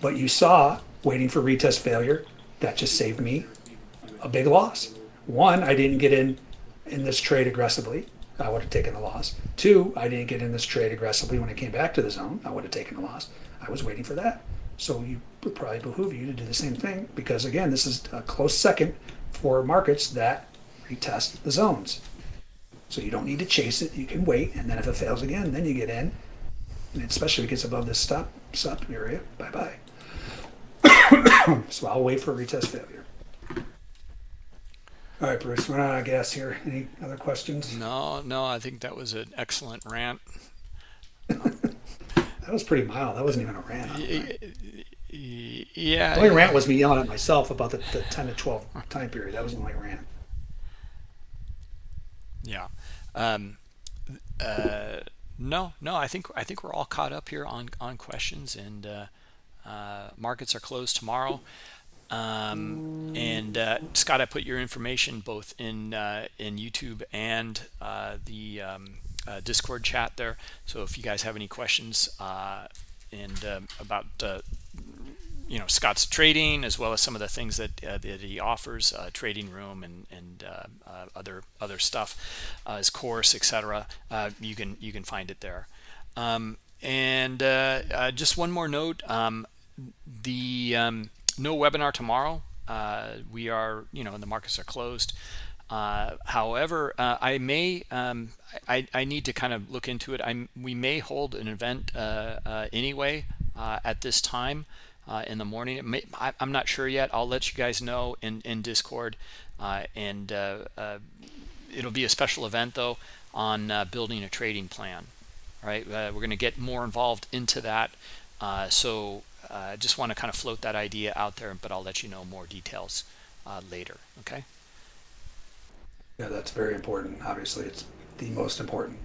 But you saw waiting for retest failure, that just saved me a big loss. One, I didn't get in in this trade aggressively. I would have taken the loss. Two, I didn't get in this trade aggressively when it came back to the zone. I would have taken the loss. I was waiting for that. So you would probably behoove you to do the same thing because again, this is a close second for markets that retest the zones. So you don't need to chase it. You can wait, and then if it fails again, then you get in. And especially if it gets above this stop stop area, bye bye. so I'll wait for a retest failure. All right, Bruce, run out of gas here. Any other questions? No, no, I think that was an excellent rant. That was pretty mild. That wasn't even a rant. on Y- mine. y- Yeah. The only rant was me yelling at myself about the, the 10 to 12 time period. That was the only rant. Yeah. Um, uh, no, no. I think I think we're all caught up here on on questions, and uh, uh, markets are closed tomorrow. Um, and uh, Scott, I put your information both in uh, in YouTube and uh, the um, Discord chat there. So if you guys have any questions and um about you know Scott's trading as well as some of the things that, uh, that he offers, uh, trading room and and uh, uh, other other stuff, uh, his course, etc. Uh, you can you can find it there. Um, and just one more note: um, the um, no webinar tomorrow. We are you know the markets are closed. However, I may, um, I, I need to kind of look into it. I'm, we may hold an event anyway at this time uh, in the morning. May, I, I'm not sure yet. I'll let you guys know in, in Discord. Uh, and uh, uh, it'll be a special event, though, on uh, building a trading plan. Right, uh, we're going to get more involved into that. So I just want to kind of float that idea out there, but I'll let you know more details later. Okay. Yeah, that's very important. Obviously, it's the most important.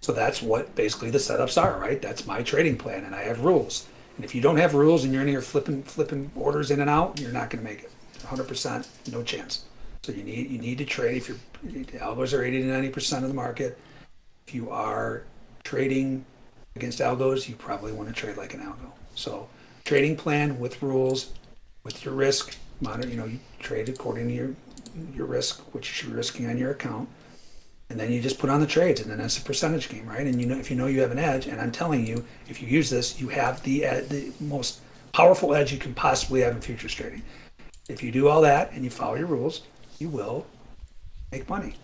So that's what basically the setups are, right? That's my trading plan, and I have rules. And if you don't have rules and you're in here flipping flipping orders in and out, you're not going to make it. 100%, no chance. So you need you need to trade if you're algos are 80 to 90 percent of the market. If you are trading against algos, you probably want to trade like an algo. So trading plan with rules, with your risk monitor. You know, you trade according to your your risk, which you're risking on your account, and then you just put on the trades, and then it's a percentage game, right? And you know, if you know you have an edge, and I'm telling you, if you use this, you have the ed- the most powerful edge you can possibly have in futures trading. If you do all that and you follow your rules, you will make money.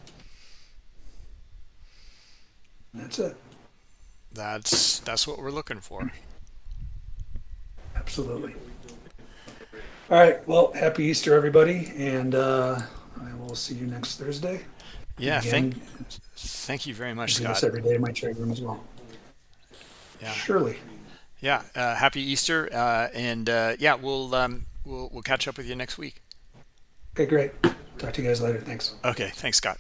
And that's it. That's that's what we're looking for. Absolutely. All right. Well, happy Easter, everybody, and uh, I will see you next Thursday. Yeah, thank thank you very much, Scott. every day in my trade room as well. Yeah. Surely. Yeah, uh, happy Easter, uh, and uh, yeah, we'll um, we'll we'll catch up with you next week. Okay, great. Talk to you guys later. Thanks. Okay, thanks, Scott.